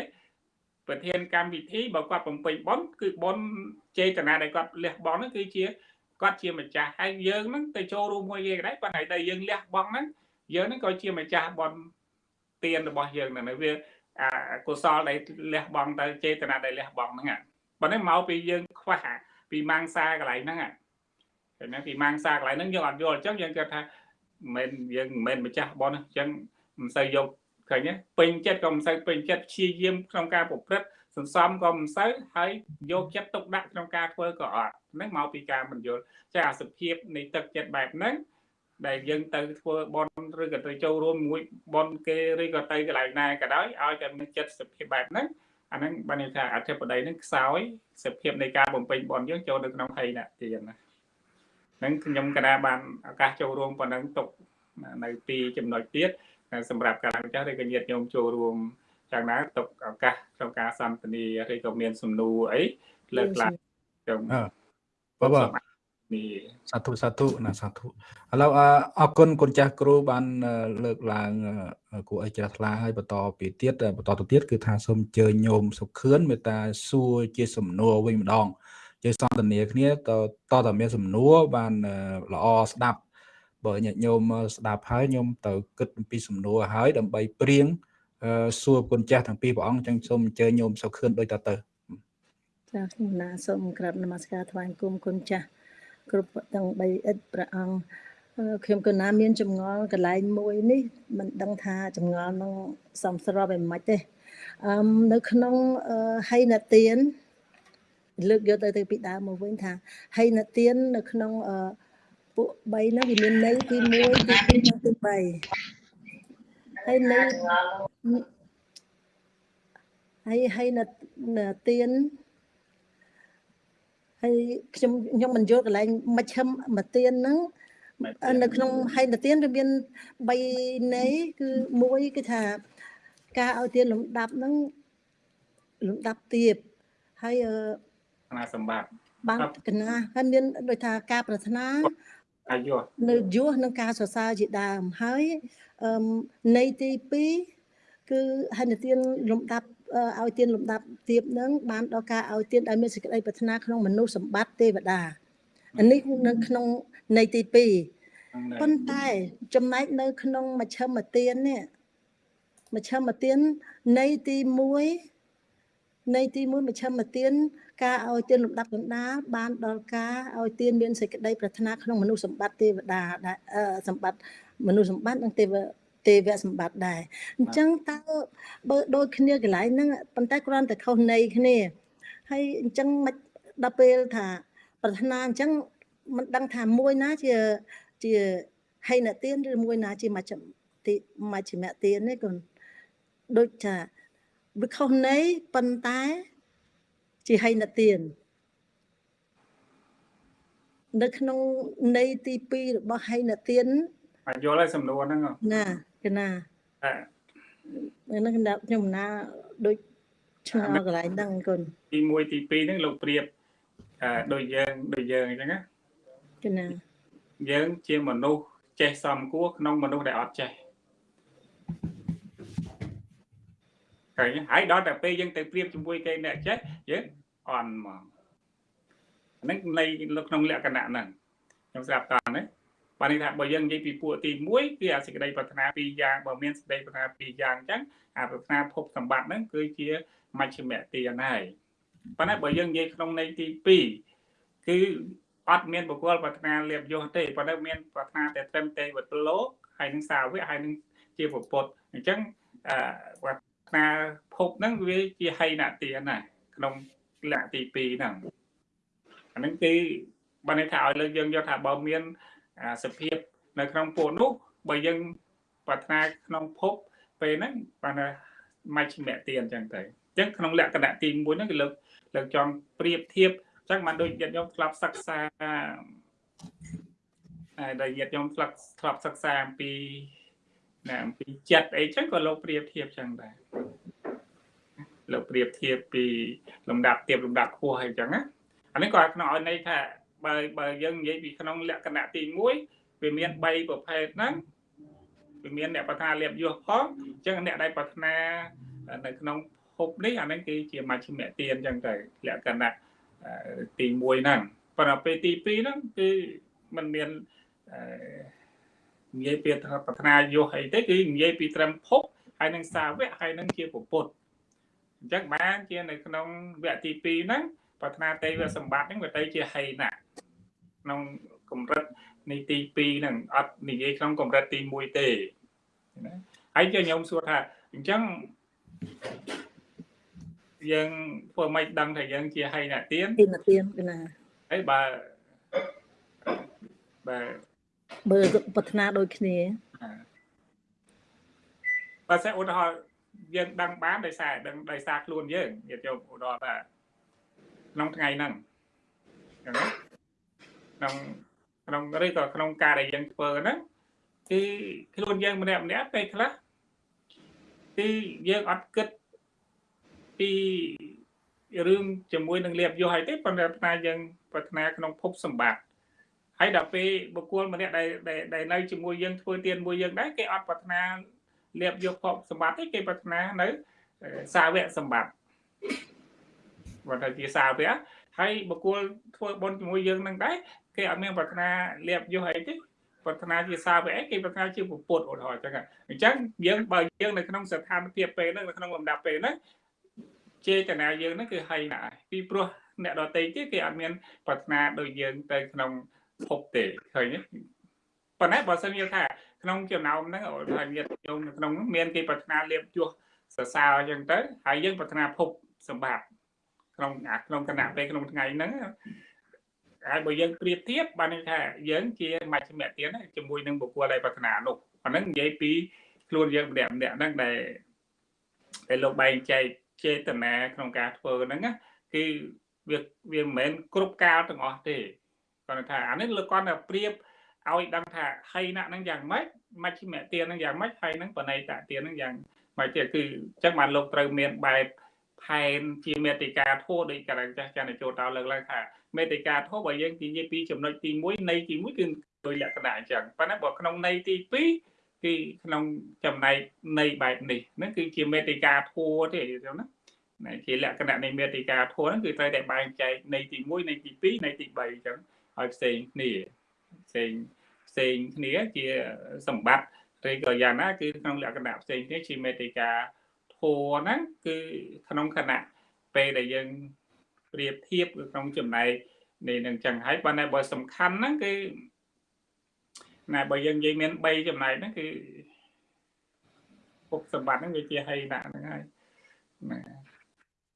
ប្រធានកម្មវិធីបើគាត់បំពេញបនគឺបនចេតនាដែលគាត់លះបង់ហ្នឹងគឺជាគាត់ជាម្ចាស់ហើយយើងហ្នឹងទៅចូលរួមមួយគេក៏ដែរប៉ុន្តែតែយើងលះបង់ហ្នឹងយើងហ្នឹងក៏ជាម្ចាស់បន ទានរបស់យើងហ្នឹងវាអាកុសលដែលលះបង់ទៅចេតនាដែលលះបង់ហ្នឹងប៉ុន្តែមកពីយើងខ្វះពីម៉ាំងសាកន្លែងហ្នឹងឃើញទេពីម៉ាំងសាកន្លែងហ្នឹងយើងអត់យល់អញ្ចឹងយើងគិតថាមិនយើងមិនមែនម្ចាស់បនអញ្ចឹងមិនសូវយកឃើញទេពេញចិត្តក៏មិនសូវពេញចិត្តព្យាយាមក្នុងការប្រព្រឹត្តសន្សំក៏មិនសូវហើយយកចិត្តទុកដាក់ក្នុងការធ្វើក៏អត់ហ្នឹងមកពីការមិនយល់ចាអាសភាពនៃទឹកចិត្តបែបហ្នឹង ដែលយើងទៅធ្វើបនឬក៏ទៅចូលរួមមួយបនគេឬក៏ទៅកន្លែងណាក៏ដោយឲ្យតែមានចិត្តសភាពបែបហ្នឹងអាហ្នឹងបានន័យថាអធិបតីហ្នឹងខ្សោយសភាពនៃការបំពេញបនយើងចូលនៅក្នុងហីណទានណាហ្នឹងខ្ញុំកណាបានឱកាសចូលរួមប៉ុណ្ណឹងទុកនៅពីចំណុចទៀតសម្រាប់ការម្ចាស់ឬក៏ញាតិញោមចូលរួមយ៉ាងណាទុកឱកាសក្នុងការសន្ទនាឬក៏មានសំណួរអីលើកឡើងខ្ញុំបាទបាទ នេះសាធុសាធុណាសាធុឥឡូវអអរគុណគុណចាស់គ្រូបានលើកឡើងគួរឲ្យជ្រះថ្លាហើយបន្តពីទៀតបន្តទៅទៀតគឺថាសូមអញ្ជើញញោមសុខឿនមេត្តាសួរជាសំណួរវិញម្ដងយើងសន្ទនាគ្នាតតតមានសំណួរបានល្អស្ដាប់បើញាតិញោមស្ដាប់ហើយញោមទៅគិតអំពីសំណួរហើយដើម្បីព្រៀងសួរគុណចាស់ទាំងពីរព្រះអង្គចឹងសូមអញ្ជើញញោមសុខឿនដូចតទៅចាខ្ញុំណាសូមក្រាបនមស្ការថ្វាយគុំគុណចាស់ គ្រប់ទាំង3អិតព្រះអង្គខ្ញុំក៏ណាមានចម្ងល់កន្លែងមួយនេះមិនដឹងថាចម្ងល់នឹងសំស្របយ៉ាងម៉េចទេអឺនៅក្នុងហៃណទានលើកយកទៅទៅពីដើមមកវិញថាហៃណទាននៅក្នុងពួក3ហ្នឹងវាមានន័យទី1ទី2និងទី3ហើយន័យហើយហើយណទាន ហើយខ្ញុំខ្ញុំមិនយល់កន្លែងមជ្ឈិមមកទៀនហ្នឹងនៅក្នុងហៃនទៀនវាមាន3ន័យគឺមួយគឺថាការឲ្យទៀនលំដាប់ហ្នឹងលំដាប់ទៀបហើយគណៈសម្បត្តិបានកណាហើយមានដូចថាការប្រាថ្នាអាយុនៅយុះនឹងការសរសើរជាដើមហើយអឺន័យទី2គឺហិនទានលំដាប់ ឲ្យទានលំដាប់ទៀបនឹងបានដល់ការឲ្យទានដែលមានសេចក្តីប្រាថ្នាក្នុងមនុស្សសម្បត្តិទេវតាអានេះនៅក្នុងន័យទី2ប៉ុន្តែចំណែកនៅ ក្នុងមជ្ឈមទាននេះមជ្ឈមទានន័យទី1ន័យទី1មជ្ឈមទានការឲ្យទានលំដាប់កណ្ដាលបានដល់ការឲ្យទានមានសេចក្តីប្រាថ្នាក្នុងមនុស្សសម្បត្តិទេវតាសម្បត្តិមនុស្សសម្បត្តិនិងទេវ ទេវសម្បត្តិដែរអញ្ចឹងតើបើដូចគ្នាកន្លែងហ្នឹងប៉ុន្តែគ្រាន់តែខុសន័យគ្នាហើយអញ្ចឹងមិនដល់ពេលថាប្រាថ្នាអញ្ចឹងមិនដឹងថាមួយណាជាជាហេណទានឬមួយណាជាមជ្ឈតិមជ្ឈមទាននេះគុណដូចថាវាខុសន័យប៉ុន្តែជាហេណទាននៅក្នុងន័យទី2របស់ហេណទានអាចយល់ហើយសំណួរហ្នឹងណា កណាអឺហ្នឹងខ្ញុំណាដូចឆ្ងល់កន្លែងហ្នឹងគុណទី1ទី2ហ្នឹងលោកប្រៀបអឺដូចយើងដូចយើងអញ្ចឹងណាកណាយើងជាមនុស្សចេះសំគួរក្នុងមនុស្សដែលអត់ចេះឃើញទេហើយដល់តែពេលយើងទៅប្រៀបជាមួយគេអ្នកចេះយើងអន់ហ្មងអាហ្នឹងនៃនៅក្នុងលក្ខណៈហ្នឹងខ្ញុំស្រាប់តើណា បានន័យថាបើយើងនិយាយពីពួកទី1គឺអាសេចក្តីប្រាថ្នាពីរយ៉ាងបើមានសេចក្តីប្រាថ្នាពីរយ៉ាងអញ្ចឹងអាប្រាថ្នាភពសម្បត្តិហ្នឹងគឺជាមជ្ឈមទានហើយប៉ុន្តែបើយើងនិយាយក្នុងន័យទី2គឺអត់មានបុគ្គលប្រាថ្នាលៀបយោទេប៉ុន្តែមានប្រាថ្នាតែត្រឹមតែវត្តលោកហើយនឹងសាវកហើយនឹងជាពុទ្ធអញ្ចឹងអឺប្រាថ្នាភពហ្នឹងវាជាហីណទានណាក្នុងលក្ខទី2ហ្នឹងអាហ្នឹងគឺបើន័យថាឲ្យលើកយើងយកថាបើមាន អាសភាពនៅក្នុងពួកនោះបើយើងប្រាថ្នាក្នុងភពពេលហ្នឹងបានថាមជ្ឈមទានអញ្ចឹងទៅអញ្ចឹងក្នុងលក្ខណៈទី1ហ្នឹងគឺលើកលើកចង់ប្រៀបធៀបអញ្ចឹងបានដូចញាតិញោមធ្លាប់សិក្សាហើយដែលញាតិញោមធ្លាប់ធ្លាប់សិក្សាអំពីណាអំពីចិត្តអីចឹងក៏លោកប្រៀបធៀបចឹងដែរលោកប្រៀបធៀបពីលំដាប់ទៀបលំដាប់ខ្ពស់ហើយចឹងណាអានេះក៏ក្នុងឲ្យន័យថា បើបើយើងនិយាយពីក្នុងលក្ខណៈទី1វាមាន3ប្រភេទហ្នឹងវាមានអ្នកប្រាថ្នាលៀបយោផងអញ្ចឹងអ្នកដែលប្រាថ្នានៅក្នុងភពនេះអាហ្នឹងគឺជាមជ្ឈមទានអញ្ចឹងទៅលក្ខណៈទី1ហ្នឹងប៉ុន្តែពេលទី2ហ្នឹងគឺมันមានអឺនិយាយពីប្រាថ្នាយោអីទេគឺនិយាយពីត្រឹមភពហើយនឹងសាវកហើយនឹងជាពុទ្ធអញ្ចឹងបានជានៅក្នុងវគ្គទី2ហ្នឹង ប្រាថ្នាទេវសម្បត្តិហ្នឹងវាទៅជាហីណាក្នុងកម្រិតនៃទី2ហ្នឹងអត់និយាយក្នុងកម្រិតទី1ទេណាហើយជាខ្ញុំសួរថាអញ្ចឹងយើងធ្វើមិនដឹងថាយើងជាហីណាទៀនទីណាទៀនកណាហើយបើបើបើប្រាថ្នាដូចគ្នាបើសិនឧទាហរណ៍យើងដឹងបានដោយសារដឹងដោយសារខ្លួនយើងនិយាយចូលឧទាហរណ៍ថា ក្នុងថ្ងៃហ្នឹងក្នុងក្នុងឬក៏ក្នុងការដែលយើងធ្វើហ្នឹងគឺខ្លួនយើងម្នាក់ម្នាក់ពេលខ្លះគឺយើងអត់គិតពីរឿងជាមួយនឹងលៀបយោហើយទេប៉ុន្តែថាយើងប្រាថ្នាក្នុងភពសម្បត្តិហើយដល់ពេលបុគ្គលម្នាក់ដែលដែលនៅជាមួយយើងធ្វើទានមួយយើងដែរគេអត់ប្រាថ្នាលៀបយកភពសម្បត្តិទេគេប្រាថ្នានៅសាវកសម្បត្តិ បើថាជាសាវកហើយបុគ្គលធ្វើបុណ្យជាមួយយើងនឹងដែរគេអត់មានប្រាថ្នាលៀបយកអីទេប្រាថ្នាជាសាវកអីគេប្រាថ្នាជាពុទ្ធឧទាហរណ៍អញ្ចឹងអញ្ចឹងយើងបើយើងនៅក្នុងស្ថានភាពពេលហ្នឹងនៅក្នុងលំដាប់ពេលហ្នឹងចេតនាយើងហ្នឹងគឺហីណាស់ពីព្រោះអ្នកដតីទៀតគេអត់មានប្រាថ្នាដូចយើងទៅក្នុងភពទេឃើញទេប៉ុន្តែបើសិនយើងថាក្នុងចំណោមហ្នឹងថាញាតិញោមនៅក្នុង មានគេប្រាថ្នាលៀបជួសសរសើរអញ្ចឹងទៅហើយយើងប្រាថ្នាភពសម្បត្តិ ក្នុងអាក្នុងគណៈពេលក្នុងថ្ងៃហ្នឹងហើយបើយើងប្រៀបធៀបបានន័យថាយើងជាមជ្ឈមទានជាមួយនឹងបុគ្គលដែលប្រាថ្នានោះអាហ្នឹងនិយាយពីខ្លួនយើងម្នាក់ម្នាក់ហ្នឹងដែលដែលលោកបែងចែកចេតនាក្នុងការធ្វើហ្នឹងគឺវាវាមិនមែនគ្រប់កាលទាំងអស់ទេគាត់ថាអានេះលោកគាត់តែប្រៀបឲ្យដឹងថាហីណៈហ្នឹងយ៉ាងម៉េចមជ្ឈមទានហ្នឹងយ៉ាងម៉េចហើយហ្នឹងបណៃតទានហ្នឹងយ៉ាងម៉េចទៀតគឺអញ្ចឹងបានលោកត្រូវមានបែប ផែនជាមេតិកាធោះដោយកណ្ដាលចាស់ចានចូលតោលើកឡើងថាមេតិកាធោះបើយើងនិយាយពីចំណុចទី1នៃទី1គឺដោយលក្ខណៈអញ្ចឹងប៉ុន្តែបើក្នុងនៃទី2គឺក្នុងចំណែកនៃបែបនេះហ្នឹងគឺជាមេតិកាធោះទេយល់ណាណាជាលក្ខណៈនៃមេតិកាធម៌ហ្នឹងគឺត្រូវតែបែងចែកនៃទី1នៃទី2នៃទី3អញ្ចឹងឲ្យផ្សេងគ្នាផ្សេងផ្សេងគ្នាជាសម្បត្តិឬក៏យ៉ាងណាគឺក្នុងលក្ខណៈផ្សេងគ្នាជាមេតិកា ធัวហ្នឹងគឺក្នុងខណៈពេលដែលយើងប្រៀបធៀបក្នុងចំណែកនេះនឹងចឹងហើយបើណែបើសំខាន់ហ្នឹងគឺណែបើយើងនិយាយមាន3ចំណែកហ្នឹងគឺពុកសម្បត្តិហ្នឹងវាជាហីណាហ្នឹងហើយណា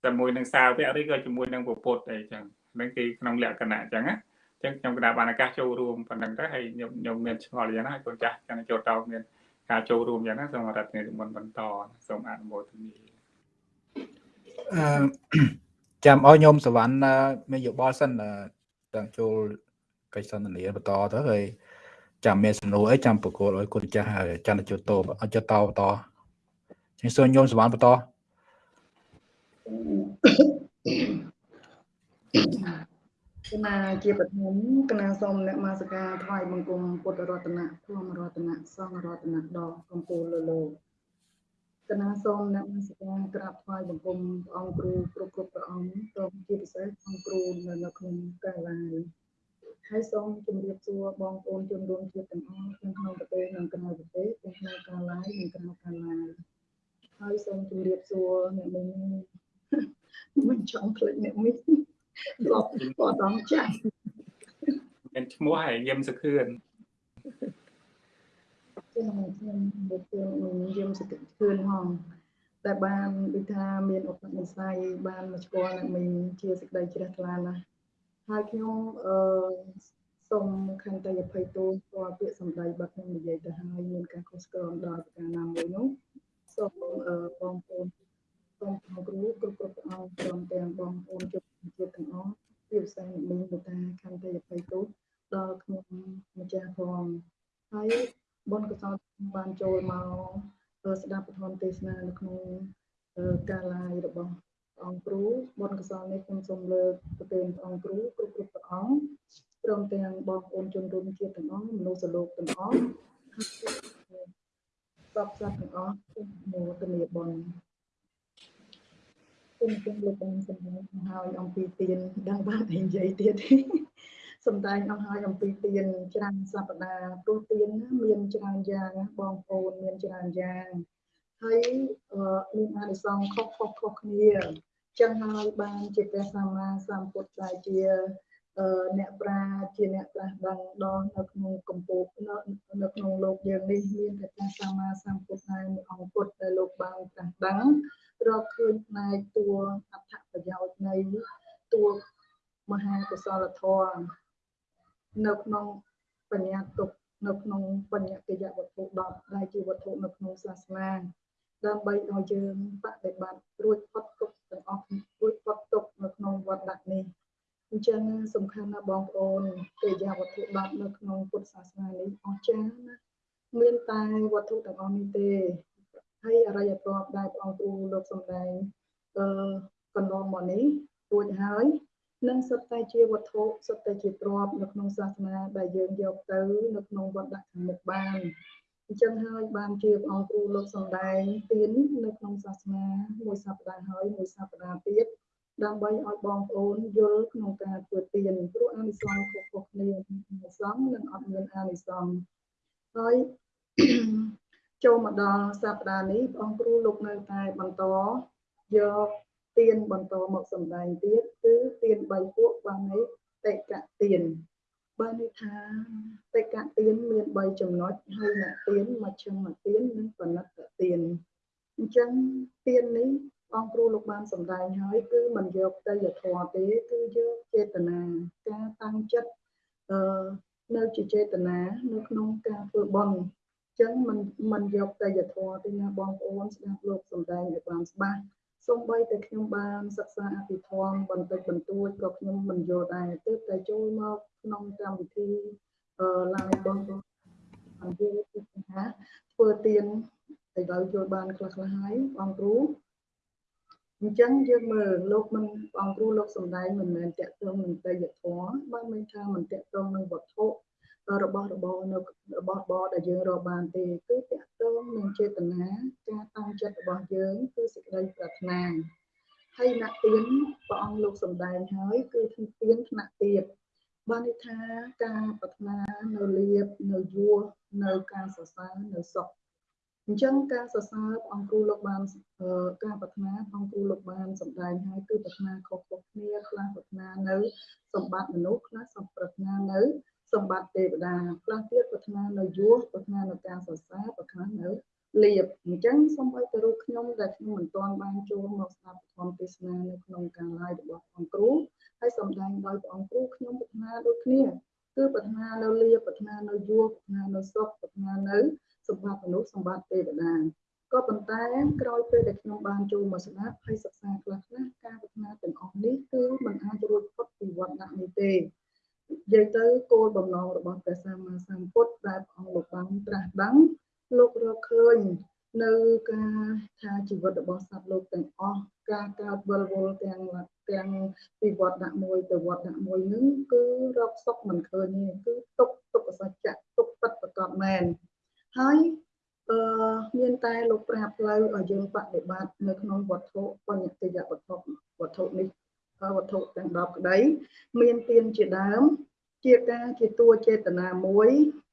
ជាមួយនឹងសាវកឬក៏ជាមួយនឹងពុទ្ធអីចឹងហ្នឹងគឺក្នុងលក្ខណៈអញ្ចឹងណាចឹងខ្ញុំក៏បានឱកាសចូលរួមប៉ុណ្ណឹងទៅហើយខ្ញុំខ្ញុំមានឆ្ងល់យ៉ាងណាហើយកូនចាស់ចាំចូលតោមាន ការចូលរួមយ៉ាងណាសូមរដ្ឋនាយកមុនបន្តសូមអនុមោទនាអឺចាំឲ្យញោមសវណ្ណមានយោបល់សិនទាំងចូលកិច្ចសន្ទនាបន្តទៅហើយចាំមានសំណួរអីចាំប្រកល់ឲ្យគុណចាស់ហើយចាំទៅចូលតឲ្យចូលតបន្តចឹងសូមញោមសវណ្ណបន្ត គណៈជាបឋមគណៈសូមអ្នកមាសការថ្វាយបង្គំពុទ្ធរតនៈធម្មរតនៈសង្ឃរតនៈដល់កម្ពុជាលើលោកគណៈសូមអ្នកមាសការក្រាបថ្វាយបង្គំព្រះអង្គគ្រូគ្រប់គ្រប់ព្រះអង្គសូមជាពិសេសអង្គគ្រូនៅនៅក្នុងកាលាយហើយសូមជម្រាបសួរបងប្អូនជនរួមជាតិទាំងអស់ទាំងក្នុងប្រទេសនិងក្រៅប្រទេសទាំងក្នុងកាលាយនិងក្រៅកាលាយហើយសូមជម្រាបសួរអ្នកមីងមិនចង់ភ្លេចអ្នកមីង លោកក៏ដល់ចាស់មានឈ្មោះហើយយឹមសុខឿនខ្ញុំខ្ញុំបុគ្គលយើងសតិឃឿនហងតែបានដូចថាមានឧបនិស្ស័យបានមកស្គាល់អ្នកមីងជាសេចក្តីជ្រះថ្លាណាស់ហើយខ្ញុំអឺសូមខន្តីអភ័យទោសព្រោះពាក្យសម្ដីបាត់ខ្ញុំនិយាយទៅហើយមានការខុសឆ្គងដល់ប្រការណាមួយនោះសូមអឺបងប្អូនសូមគ្រូគ្រប់គ្រប់ព្រះអង្គព្រមទាំងបងប្អូនជន ជាតិទាំងអស់ជាពិសេសអ្នកមីងទៅថាខន្តីអភ័យទោសដល់ខ្ញុំម្ចាស់ផងហើយបុណ្យកុសលបានចូលមកស្ដាប់ពធមទេសនានៅក្នុងការឡាយរបស់ព្រះអង្គគ្រូបុណ្យកុសលនេះខ្ញុំសូមលើកប្រទានព្រះអង្គគ្រូគ្រប់គ្រប់ព្រះអង្គព្រមទាំងបងប្អូនជនរួមជាតិទាំងអស់មនុស្សលោកទាំងអស់សពសត្វទាំងអស់ខ្ញុំមោទនាបុណ្យ ខ្ញុំខ្ញុំលោកបានសម្ដែងហើយអំពីទានដឹងបានអីនិយាយទៀតសំដែងអស់ហើយអំពីទៀនច្រើនសប្តាហ៍ព្រោះទៀនមានច្រើនយ៉ាងណាបងប្អូនមានច្រើនយ៉ាងហើយមានអានិសង្ឃខុសខុសខុសគ្នាចឹងហើយបានជាព្រះសម្មាសម្ពុទ្ធដែលជាអ្នកប្រាជាអ្នកប្រាស់ដឹងដល់នៅក្នុងកម្ពុជានៅក្នុងលោកយើងនេះមានតែព្រះសម្មាសម្ពុទ្ធដែលអង្គពុទ្ធដែលលោកបានប្រាស់ដឹង រកឃើញផ្នែកតួអត្ថប្រយោជន៍នៃតួមហាកុសលធម៌នៅក្នុងបញ្ញាទុកនៅក្នុងបញ្ញកិយវត្ថុ10ដែលជាវត្ថុនៅក្នុងសាសនាដើម្បីឲ្យយើងបដិបត្តិរួចផុតទុកទាំងអស់រួចផុតទុកនៅក្នុងវត្តដាក់នេះអញ្ចឹងសំខាន់ណាស់បងប្អូនកិយវត្ថុ10នៅក្នុងពុទ្ធសាសនានេះអស្ចារ្យណាស់មានតែវត្ថុទាំងអស់នេះទេ ហើយអរិយធម៌ដែលព្រះអង្គគ្រូលោកសំដែងអឺកន្លងមកនេះរួចហើយនិងសុទ្ធតែជាវត្ថុសុទ្ធតែជាទ្រព្យនៅក្នុងសាសនាដែលយើងយកទៅនៅក្នុងវត្តដាក់ខាងមុខបានអញ្ចឹងហើយបានជាព្រះអង្គគ្រូលោកសំដែងទាននៅក្នុងសាសនាមួយសប្តាហ៍ហើយមួយសប្តាហ៍ទៀតដើម្បីឲ្យបងប្អូនយល់ក្នុងការធ្វើទានព្រោះអានិសង្ឃខុសៗគ្នាអានិសង្ឃនិងអត់មានអានិសង្ឃហើយ ចូលមកដល់សប្តាហ៍នេះព្រះអង្គគ្រូលោកនៅតែបន្តយកទៀនបន្តមកសម្ដែងទៀតគឺទៀន3ពួកបានន័យតេកទៀនបានន័យថាតេកទៀនមាន3ចំណុចហើយអ្នកទៀនមជ្ឈិមទៀននិងបណិតទៀនអញ្ចឹងទៀននេះបងគ្រូលោកបានសម្ដែងហើយគឺមិនយកទៅយធម៌ទេគឺយកចេតនាការតាំងចិត្តអឺនៅជាចេតនានៅក្នុងការធ្វើបុណ្យ ចឹងមិនមិនយកតែយធម៌ទេណាបងប្អូនស្ដាប់លោកសម្ដែងឲ្យបានច្បាស់សូម្បីតែខ្ញុំបានសិក្សាអភិធម្មបន្តិចបន្តួចក៏ខ្ញុំមិនយល់ដែរទើបតែចូលមកក្នុងកម្មវិធីអឺ live បងប្អូនអញ្ជើញទីថាធ្វើទៀនទៅដល់ចូលបានខ្លះខ្លះហើយបងគ្រូអញ្ចឹងយើងមើលលោកមិនបងគ្រូលោកសំដែងមិនមែនតាក់ទងនឹងទេយធម៌បើមិនថាមិនតាក់ទងនឹងវត្ថុ របស់របរនៅរបស់របរដែលយើងរកបានទេគឺតកតងនឹងចេតនាការតាំងចិត្តរបស់យើងគឺសេចក្តីប្រាថ្នាហើយអ្នកទៀនព្រះអង្គលោកសំដែងហើយគឺធានទៀនថ្នាក់ទៀតបានន័យថាការប្រាថ្នានៅលៀបនៅយួរនៅការសរសើរនៅសុខអញ្ចឹងការសរសើរព្រះអង្គគ្រូលោកបានការប្រាថ្នាព្រះអង្គគ្រូលោកបានសម្ដែងហើយគឺប្រាថ្នាខុសៗគ្នាខ្លះប្រាថ្នានៅសម្បត្តិមនុស្សខ្លះសម្ប្រាថ្នានៅ សម្បត្តិទេវតាខ្លះទៀតប្រាថ្នានៅយសប្រាថ្នានៅការសរសើរប្រាថ្នានៅលៀបអញ្ចឹងសូម្បីតែរូបខ្ញុំដែលខ្ញុំមិនទាន់បានចូលមកស្ដាប់ធម្មទេសនានៅក្នុងការ live របស់អង្គគ្រូហើយសម្ដែងដោយព្រះអង្គគ្រូខ្ញុំប្រាថ្នាដូចគ្នាគឺប្រាថ្នានៅលៀបប្រាថ្នានៅយសប្រាថ្នានៅសុខប្រាថ្នានៅសម្បត្តិមនុស្សសម្បត្តិទេវតាក៏ប៉ុន្តែក្រោយពេលដែលខ្ញុំបានចូលមកស្ដាប់ហើយសិក្សាខ្លះខ្លះការប្រាថ្នាទាំងអស់នេះគឺมันអាចរួចផុតពីវត្តដាក់នេះទេ និយាយទៅគោលបំណងរបស់ព្រះសម្មាសម្ពុទ្ធដែលព្រះអង្គលោកបានត្រាស់ដឹងលោករកឃើញនៅការថាជីវិតរបស់សត្វលោកទាំងអស់ការកើតវិលវល់ទាំងទាំងពីវត្តដាក់មួយទៅវត្តដាក់មួយនឹងគឺរកសុខមិនឃើញទេគឺទុកទុកសច្ចៈទុកពិតប្រកបមែនហើយអឺមានតែលោកប្រាប់ផ្លូវឲ្យយើងបដិបត្តិនៅក្នុងវត្ថុបញ្ញតិយវត្ថុវត្ថុនេះ វត្ថុទាំង10ក្តី មានទានជាដើម ជាការជាតួចេតនាមួយ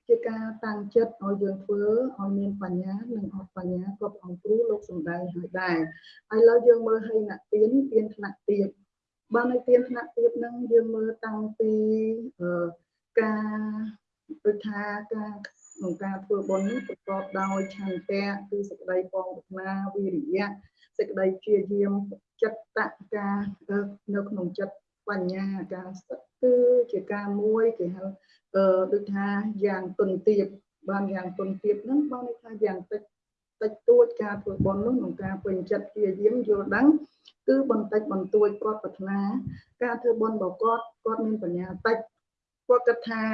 ជាការតាំងចិត្តឲ្យយើងធ្វើឲ្យមានបញ្ញានិងអត់បញ្ញាក៏ព្រះអង្គគ្រូលោកសំដែងឲ្យដែរហើយឥឡូវយើងមើលឲ្យណាទៀនទៀនថ្នាក់ទៀតបាននៅទៀនថ្នាក់ទៀតហ្នឹងយើងមើលតាំងពីការដូចថាការក្នុងការធ្វើបុណ្យនេះប្រកបដោយឆន្ទៈគឺសេចក្តីបងប្រាថ្នាវិរិយៈ សេចក្តីព្យាយាមចិត្តតការនៅក្នុងចិត្តបញ្ញាការសិតគឺជាការមួយគេហៅអឺដូចថាយ៉ាងទុនទៀបបានយ៉ាងទុនទៀបហ្នឹងបានន័យថាយ៉ាងតិចតិចតួចការធ្វើបុណ្យនោះក្នុងការពេញចិត្តព្យាយាមយល់ដឹងគឺបន្តិចបន្តួចគាត់ប្រាថ្នាការធ្វើបុណ្យរបស់គាត់គាត់មានបញ្ញាតិចគាត់គិតថា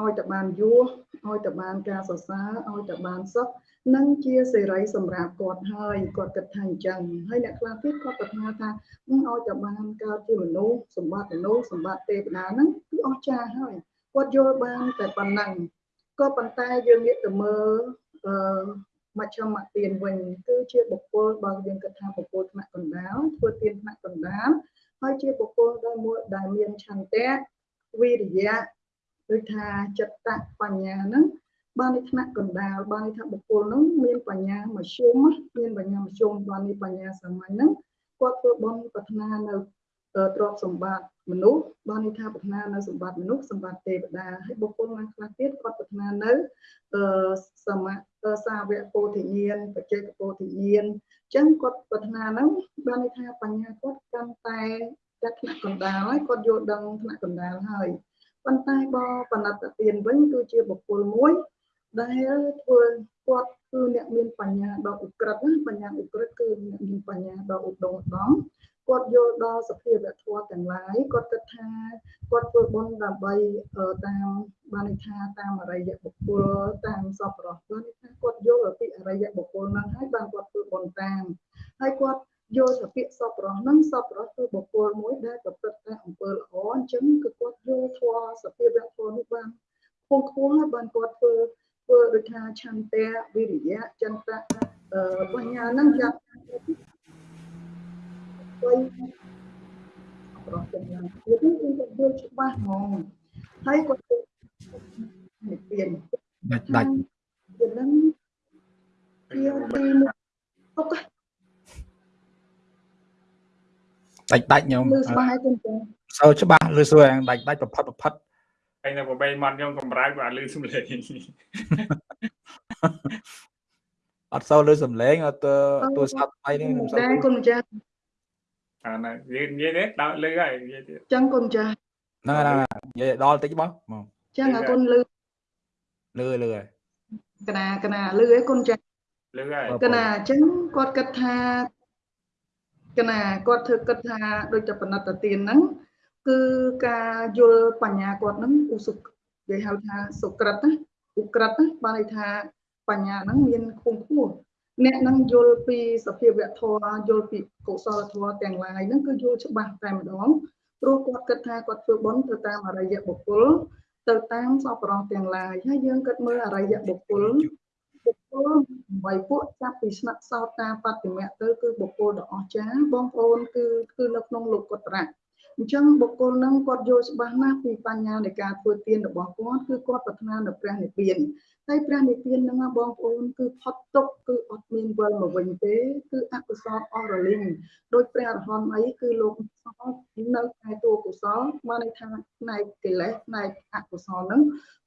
ឲ្យតែបានយួរឲ្យតែបានការសរសើរឲ្យតែបានសុខ នឹងជាសេរីសម្រាប់គាត់ហើយគាត់គិតថាអញ្ចឹងហើយអ្នកខ្លះទៀតគាត់ប្រាថ្នាថាឲ្យតែបានកើតជាមនុស្សសម្បត្តិមនុស្សសម្បត្តិទេវតាហ្នឹងគឺអស្ចារ្យហើយគាត់យល់បានតែប៉ុណ្ណឹងក៏ប៉ុន្តែយើងងាកទៅមើលអឺមជ្ឈមទានវិញគឺជាបុគ្គលបើយើងគិតថាបុគ្គលថ្នាក់កណ្ដាលធ្វើទានថ្នាក់កណ្ដាលហើយជាបុគ្គលដែលមួយដែលមានឆន្ទៈវិរិយៈដូចថាចិត្តបញ្ញាហ្នឹង បានន័យថ្នាក់កណ្ដាលបានន័យថាបុគ្គលហ្នឹងមានបញ្ញាមធ្យមមានបញ្ញាមធ្យមបានន័យបញ្ញាសាមញ្ញហ្នឹងគាត់ធ្វើបុណ្យប្រាថ្នានៅទ្រព្យសម្បត្តិមនុស្សបានន័យថាប្រាថ្នានៅសម្បត្តិមនុស្សសម្បត្តិទេវតាហើយបុគ្គលណាខ្លះទៀតគាត់ប្រាថ្នានៅអឺសមសាវកពោធិញ្ញាណបច្ចេកពោធិញ្ញាណអញ្ចឹងគាត់ប្រាថ្នាហ្នឹងបានន័យថាបញ្ញាគាត់កាន់តែចាត់ថ្នាក់កណ្ដាលហើយគាត់យល់ដឹងថ្នាក់កណ្ដាលហើយប៉ុន្តែបើបណិតទានវិញគឺជាបុគ្គលមួយ ដែលធ្វើគាត់គឺអ្នកមានបញ្ញាដ៏ឧក្រិដ្ឋណាបញ្ញាឧក្រិដ្ឋគឺអ្នកមានបញ្ញាដ៏ឧត្តមឧត្តមគាត់យល់ដល់សភាវៈធម៌ទាំងឡាយគាត់គិតថាគាត់ធ្វើបុណ្យដើម្បីតាមបានន័យថាតាមអរិយបុគ្គលតាមសពរស់បានន័យថាគាត់យល់ពីអរិយបុគ្គលហ្នឹងហើយបានគាត់ធ្វើបុណ្យតាមហើយគាត់យល់សភាសពរស់ហ្នឹងសពរស់គឺបុគ្គលមួយដែលប្រព្រឹត្តតែអំពើល្អអញ្ចឹងគឺគាត់យល់ធម៌សភាវៈធម៌នេះបានខ្ពង់ខ្ពស់ហើយបានគាត់ធ្វើ ធ្វើដូចថាឆន្ទៈវិរិយៈចន្ទៈបញ្ញាហ្នឹងយ៉ាងវិញប្រសិនយ៉ាងទៀតគឺគាត់យល់ច្បាស់ហ្មងហើយគាត់និព្វានដាច់ដាច់វានឹងជាទីមួយទុកដាច់ដាច់ខ្ញុំលឺច្បាស់ហើយគុំចាសូវច្បាស់លឺសួរដាច់ដាច់ប្រផិតប្រផិត ហើយនៅប្របីមាត់ខ្ញុំកំរើកបាទលឺសំឡេងអត់សូវលឺសំឡេងអត់ទូរស័ព្ទថ្មីនេះខ្ញុំសូវដែរគុំចាអាណានិយាយនិយាយទេដល់លឺហើយនិយាយទៀតចឹងគុំចាហ្នឹងហើយនិយាយដល់តិចបងមកចឹងអរគុណលឺលឺលឺហើយកណាកណាលឺឯគុំចាលឺហើយកណាអញ្ចឹងគាត់គិតថាកណាគាត់ធ្វើគិតថាដូចតែបណិតទានហ្នឹង គឺការយល់បញ្ញាគាត់ហ្នឹងឧសុគេហៅថាសុក្រិតណាឧក្រិតណាបានន័យថាបញ្ញាហ្នឹងមានខ្ពង់ខ្ពស់អ្នកនឹងយល់ពីសភាវៈធម៌យល់ពីកុសលធម៌ទាំងឡាយហ្នឹងគឺយល់ច្បាស់តែម្ដងព្រោះគាត់គិតថាគាត់ធ្វើបុណ្យទៅតាមអរិយបុគ្គលទៅតាមសពរោះទាំងឡាយហើយយើងគិតមើលអរិយបុគ្គលបុគ្គលបីពួកចាប់ពីស្នាក់សោតាបតិមៈទៅគឺបុគ្គលដ៏អស្ចារ្យបងប្អូនគឺគឺនៅក្នុងលោកកុត្រៈ អញ្ចឹងបុគ្គលនឹងគាត់យល់ច្បាស់ណាស់ពីបញ្ញានៃការធ្វើទានរបស់គាត់គឺគាត់ប្រាថ្នានៅព្រះនិព្វានហើយព្រះនិព្វានហ្នឹងបងប្អូនគឺផុតទុកគឺអត់មានវិលមកវិញទេ គឺអកុសលអស់រលីងដោយព្រះអរហន្តអីគឺលោកសោនៅតែតួកុសលបានន័យថាផ្នែកកិលេសផ្នែកអកុសលហ្នឹង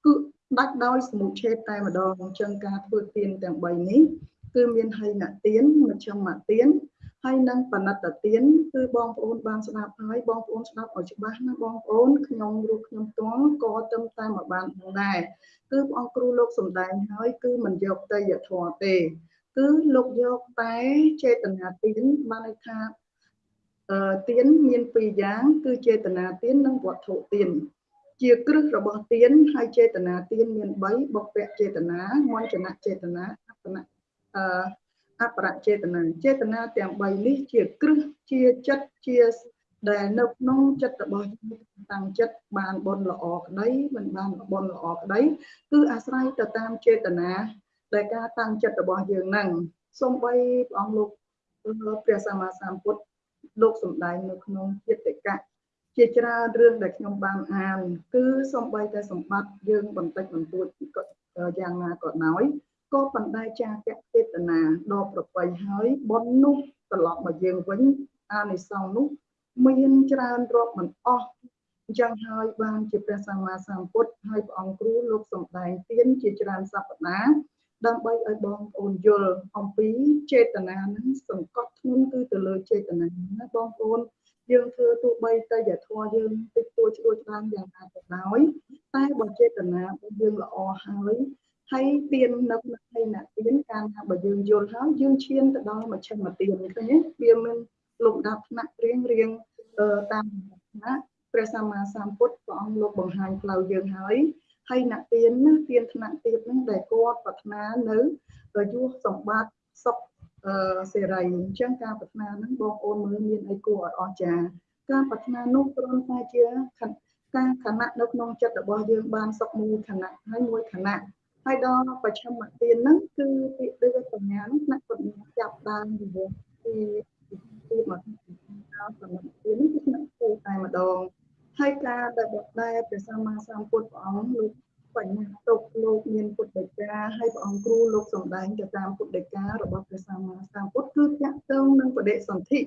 គឺដាច់ដោយសមុឆេតតែម្ដងអញ្ចឹងការធ្វើទានទាំង3នេះគឺមានហិនទានមជ្ឈមទាន ហើយនឹងបណិតទានគឺបងប្អូនបានស្ដាប់ហើយបងប្អូនស្ដាប់ឲ្យច្បាស់ណាបងប្អូនខ្ញុំរូបខ្ញុំផ្ទាល់ក៏ទៅតាមមកបានផងដែរគឺព្រះអង្គគ្រូលោកសំដែងហើយគឺមិនយកតេយ្យធម៌ទេ គឺលោកយកតែចេតនាទានបានន័យថាអឺទានមានពីរយ៉ាង គឺចេតនាទាននិងវត្ថុទានជាគ្រឹះរបស់ទានហើយចេតនាទានមាន3បុព្វចេតនាមញ្ចនចេតនាអបនអឺ អបរចេតនាចេតនាទាំង3នេះជាគ្រឹះជាចិត្តជាដែលនៅក្នុងចិត្តរបស់យើងតាំងចិត្តបានបុណ្យល្អក្តីមិនបានបុណ្យល្អក្តីគឺអាស្រ័យទៅតាមចេតនាដែលការតាំងចិត្តរបស់យើងហ្នឹងសូម្បីព្រះអង្គលោកព្រះសម្មាសម្ពុទ្ធលោកសំដែងនៅក្នុងចិត្តកៈជាច្រើនរឿងដែលខ្ញុំបានអានគឺសំបីតែសម្បត្តិយើងបន្តិចបន្តួចយ៉ាងណាក៏ដោយ ក៏បណ្ដាចាកចេតនាដល់ប្របីហើយបុណ្យនោះត្រឡប់មកយើងវិញអានិសង្សនោះមានច្រើនរាប់មិនអស់អញ្ចឹងហើយបានជាព្រះសម្មាសម្ពុទ្ធហើយព្រះអង្គគ្រូលោកសំដែងទានជាច្រើនសព្ទាដើម្បីឲ្យបងប្អូនយល់អំពីចេតនានឹងសង្កត់ធ្ងន់គឺទៅលើចេតនាណាបងប្អូនយើងធ្វើទោះបីតែយធម៌យើងតិចតួចឆ្លួចច្រើនយ៉ាងណាក៏ដោយតែបើចេតនារបស់យើងល្អហើយ ហើយទៀននៅក្នុងឯណាទៀនការថាបើយើងយល់ហើយយើងឈានទៅដល់មជ្ឈិមទៀនឃើញទេវាមានលំដាប់ថ្នាក់រៀងរៀងតាមឋានៈព្រះសម្មាសម្ពុទ្ធព្រះអង្គលោកបង្ហាញផ្លូវយើងហើយហើយអ្នកទៀនណាទៀនថ្នាក់ទៀតហ្នឹងដែលគាត់ប្រាថ្នានៅយុះសម្បត្តិសុខអឺសេរីអញ្ចឹងការប្រាថ្នាហ្នឹងបងប្អូនមើលមានអីគួរឲ្យអស្ចារ្យការប្រាថ្នានោះគ្រាន់តែជាការខណៈនៅក្នុងចិត្តរបស់យើងបានសុខមួយខណៈហើយមួយខណៈ ហើយដល់ប្រឆមទានហ្នឹងគឺពាក្យដូចបញ្ញាហ្នឹងថ្នាក់បញ្ញាចាប់ដើមពីពីពីមកដល់សម្រាប់ទាននេះគឺថ្នាក់គោតែម្ដងហើយការដែលបដែលព្រះសម្មាសម្ពុទ្ធព្រះអង្គលោកបញ្ញាទុកលោកមានពុទ្ធដីកាហើយព្រះអង្គគ្រូលោកសំដែងទៅតាមពុទ្ធដីការបស់ព្រះសម្មាសម្ពុទ្ធគឺតាក់ទងនឹងបដិសន្ធិ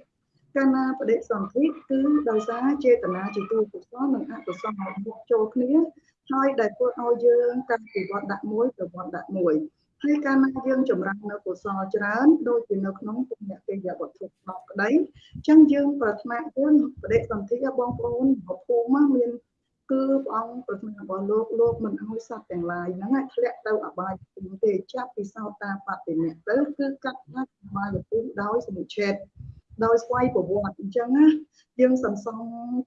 កាលណាបដិសន្ធិគឺដោយសារចេតនាជាទូកុសលនិងអកុសលមកចូលគ្នា ហើយដែលធ្វើឲ្យយើងកាន់ពីវត្តដាក់មួយទៅវត្តដាក់មួយហើយកាលណាយើងចម្រើននៅកុសលច្រើនដូចជានៅក្នុងពុទ្ធកិរិយាវត្ថុ10ក្តីអញ្ចឹងយើងប្រាថ្នាយើងបដិសន្ធិបងប្អូនភូមិមានគឺព្រះអង្គប្រាថ្នារបស់លោកលោកមិនឲ្យសត្វទាំងឡាយហ្នឹងឲ្យធ្លាក់ទៅអបាយភូមិទេចាប់ពីសោតាបតិមៈទៅគឺកាត់ដាច់អបាយភូមិដោយសមុឆេត ដោយស្វ័យប្រវត្តិអញ្ចឹងណាយើងសន្សំ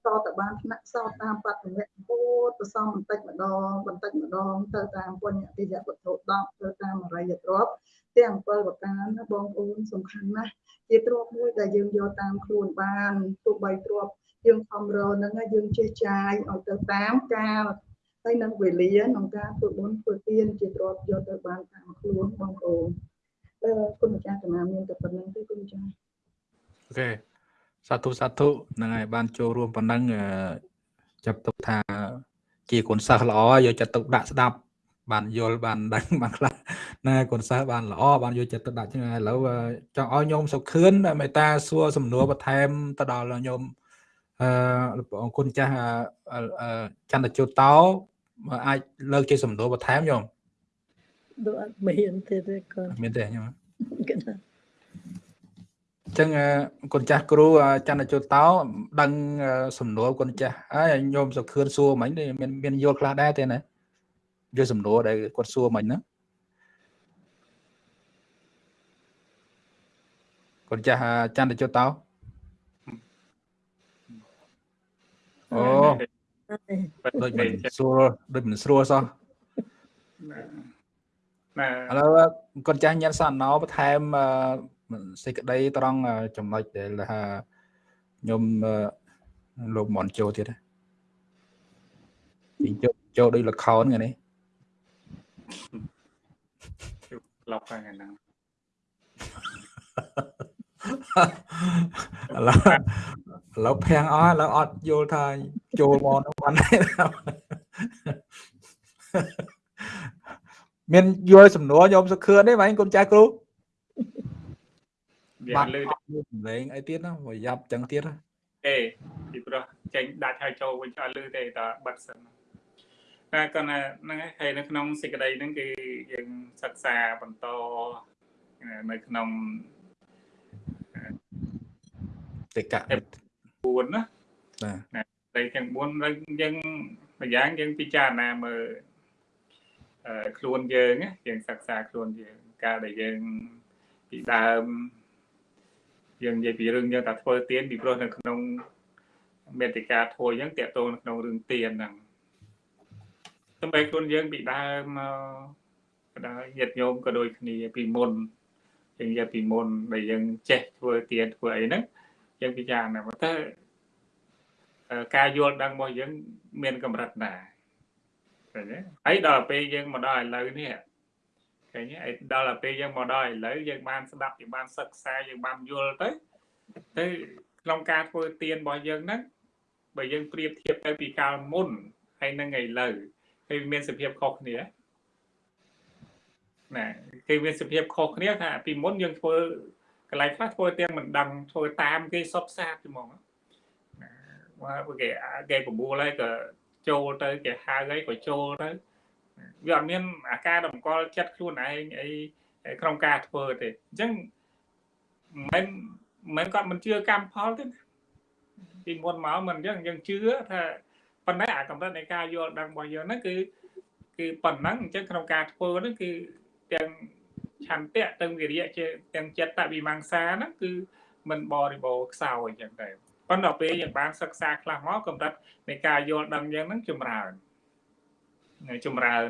តតបានថ្នាក់សោតាមបត្តិមៈពោទៅសំបន្តិចម្ដងបន្តិចម្ដងទៅតាមពុញ្ញតិយវត្ថុ10ទៅតាមអរិយទ្រព្យទាំង7ប្រការណាបងប្អូនសំខាន់ណាស់ជាទ្រព្យមួយដែលយើងយកតាមខ្លួនបានទោះបីទ្រព្យយើងខំរនឹងយើងចេះចាយឲ្យទៅតាមកាលហើយនឹងវេលាក្នុងការធ្វើបុណ្យធ្វើទានជាទ្រព្យយកទៅបានតាមខ្លួនបងប្អូនអឺគុណម្ចាស់កណាមានតែប៉ុណ្្នឹងទេគុណម្ចាស់ អូខេសាធុសាធុហ្នឹងហើយបានចូលរួមប៉ុណ្ណឹងចាប់ទុកថាជាគុណសិស្សល្អយកចិត្តទុកដាក់ស្ដាប់បានយល់បានដឹងបានខ្លះណាគុណសិស្សបានល្អបានយកចិត្តទុកដាក់ចឹងឥឡូវចង់ឲ្យញោមសុខឿនមេតាសួរសំណួរបន្ថែមទៅដល់ញោមអឺអរគុណចាស់ចន្ទជូតតោអាចលើកជាសំណួរបន្ថែមញោមដូចអត់មានទេទេកូនមានទេញោម ចឹងគុណចាស់គ្រូចន្ទជូតតោដឹងសំណួរគុណចាស់ហើយញោមសុខឿនសួរមិញមានមានយល់ខ្លះដែរទេណាយល់សំណួរដែលគាត់សួរមិញណាគុណចាស់ចន្ទជូតតោអូដូចមិនស្រួលដូចមិនស្រួលសោះណាឥឡូវគាត់ចាស់ញ៉ាំសណោបន្ថែម សេចក្តីត្រង់ចំណុចដែលថាខ្ញុំលោកមនចូលទៀតទីចូលចូលដូចលខោនថ្ងៃនេះឡប់ហ្នឹងហ្នឹងឥឡូវឥឡូវភាំងអស់ឥឡូវអត់យល់ថាចូលមកនោះបានមានយល់សំណួរខ្ញុំសុខឿនទេបងគុំចាស់គ្រូ វាលឺសម្លេងអីទៀតណាប្រយ័ត្នចឹងទៀតទេពីព្រោះចេញដាច់ហើយចូលវិញអត់លឺទេតែបិទសិនតែគាត់ហ្នឹងហើយនៅក្នុងសេចក្តីហ្នឹងគឺយើងសិក្សាបន្តនៅក្នុងតិកៈ4ណាបាទតែទាំង4ហើយយើងម្យ៉ាងយើងពិចារណាមើលអឺខ្លួនយើងយើងសិក្សាខ្លួនយើងកាលដែលយើងពីដើម យើងនិយាយពីរឿងយើងតែធ្វើទៀនពីព្រោះនៅក្នុងមេតិកាធួយអញ្ចឹងតកតងនៅក្នុងរឿងទៀនហ្នឹងសម្រាប់ខ្លួនយើងពីដើមមកក៏ដោយញាតិញោមក៏ដូចគ្នាពីមុនយើងនិយាយពីមុនដែលយើងចេះធ្វើទៀនធ្វើអីហ្នឹងយើងពិចារណាមកទៅការយល់ដឹងរបស់យើងមានកម្រិតណាឃើញទេហើយដល់ពេលយើងមកដល់ឥឡូវនេះ ឃើញទេហើយដល់ពេលយើងមកដល់ឥឡូវយើងបានស្ដាប់យើងបានសិក្សាយើងបានយល់ទៅទៅក្នុងការធ្វើទៀនរបស់យើងហ្នឹងបើយើងប្រៀបធៀបទៅពីកាលមុនហើយនឹងឥឡូវហើយមានសភាពខុសគ្នាណាគឺមានសភាពខុសគ្នាថាពីមុនយើងធ្វើកន្លែងខ្លះធ្វើទៀនមិនដឹងធ្វើតាមគេសុបសាបហ្មងណាមកគេគេបបួលហើយក៏ចូលទៅគេហៅអីក៏ចូលទៅ វាអត់មានអាការតម្កល់ចិត្តខ្លួនឯងអីក្នុងការធ្វើទេអញ្ចឹងមិនមិនគាត់មិនជឿកម្មផលទេពីមុនមកមិនអញ្ចឹងយើងជឿថាប៉ុន្តែអាកម្រិតនៃការយល់ដឹងរបស់យើងហ្នឹងគឺគឺប៉ុណ្ណឹងអញ្ចឹងក្នុងការធ្វើហ្នឹងគឺទាំងឆន្ទៈទាំងវិរិយៈជាទាំងចិត្តវិមង្សាហ្នឹងគឺមិនបរិបូរខ្សោយអញ្ចឹងទៅប៉ុន្តែពេលយើងបានសិក្សាខ្លះមកកម្រិតនៃការយល់ដឹងយើងហ្នឹងចម្រើន ចម្រើន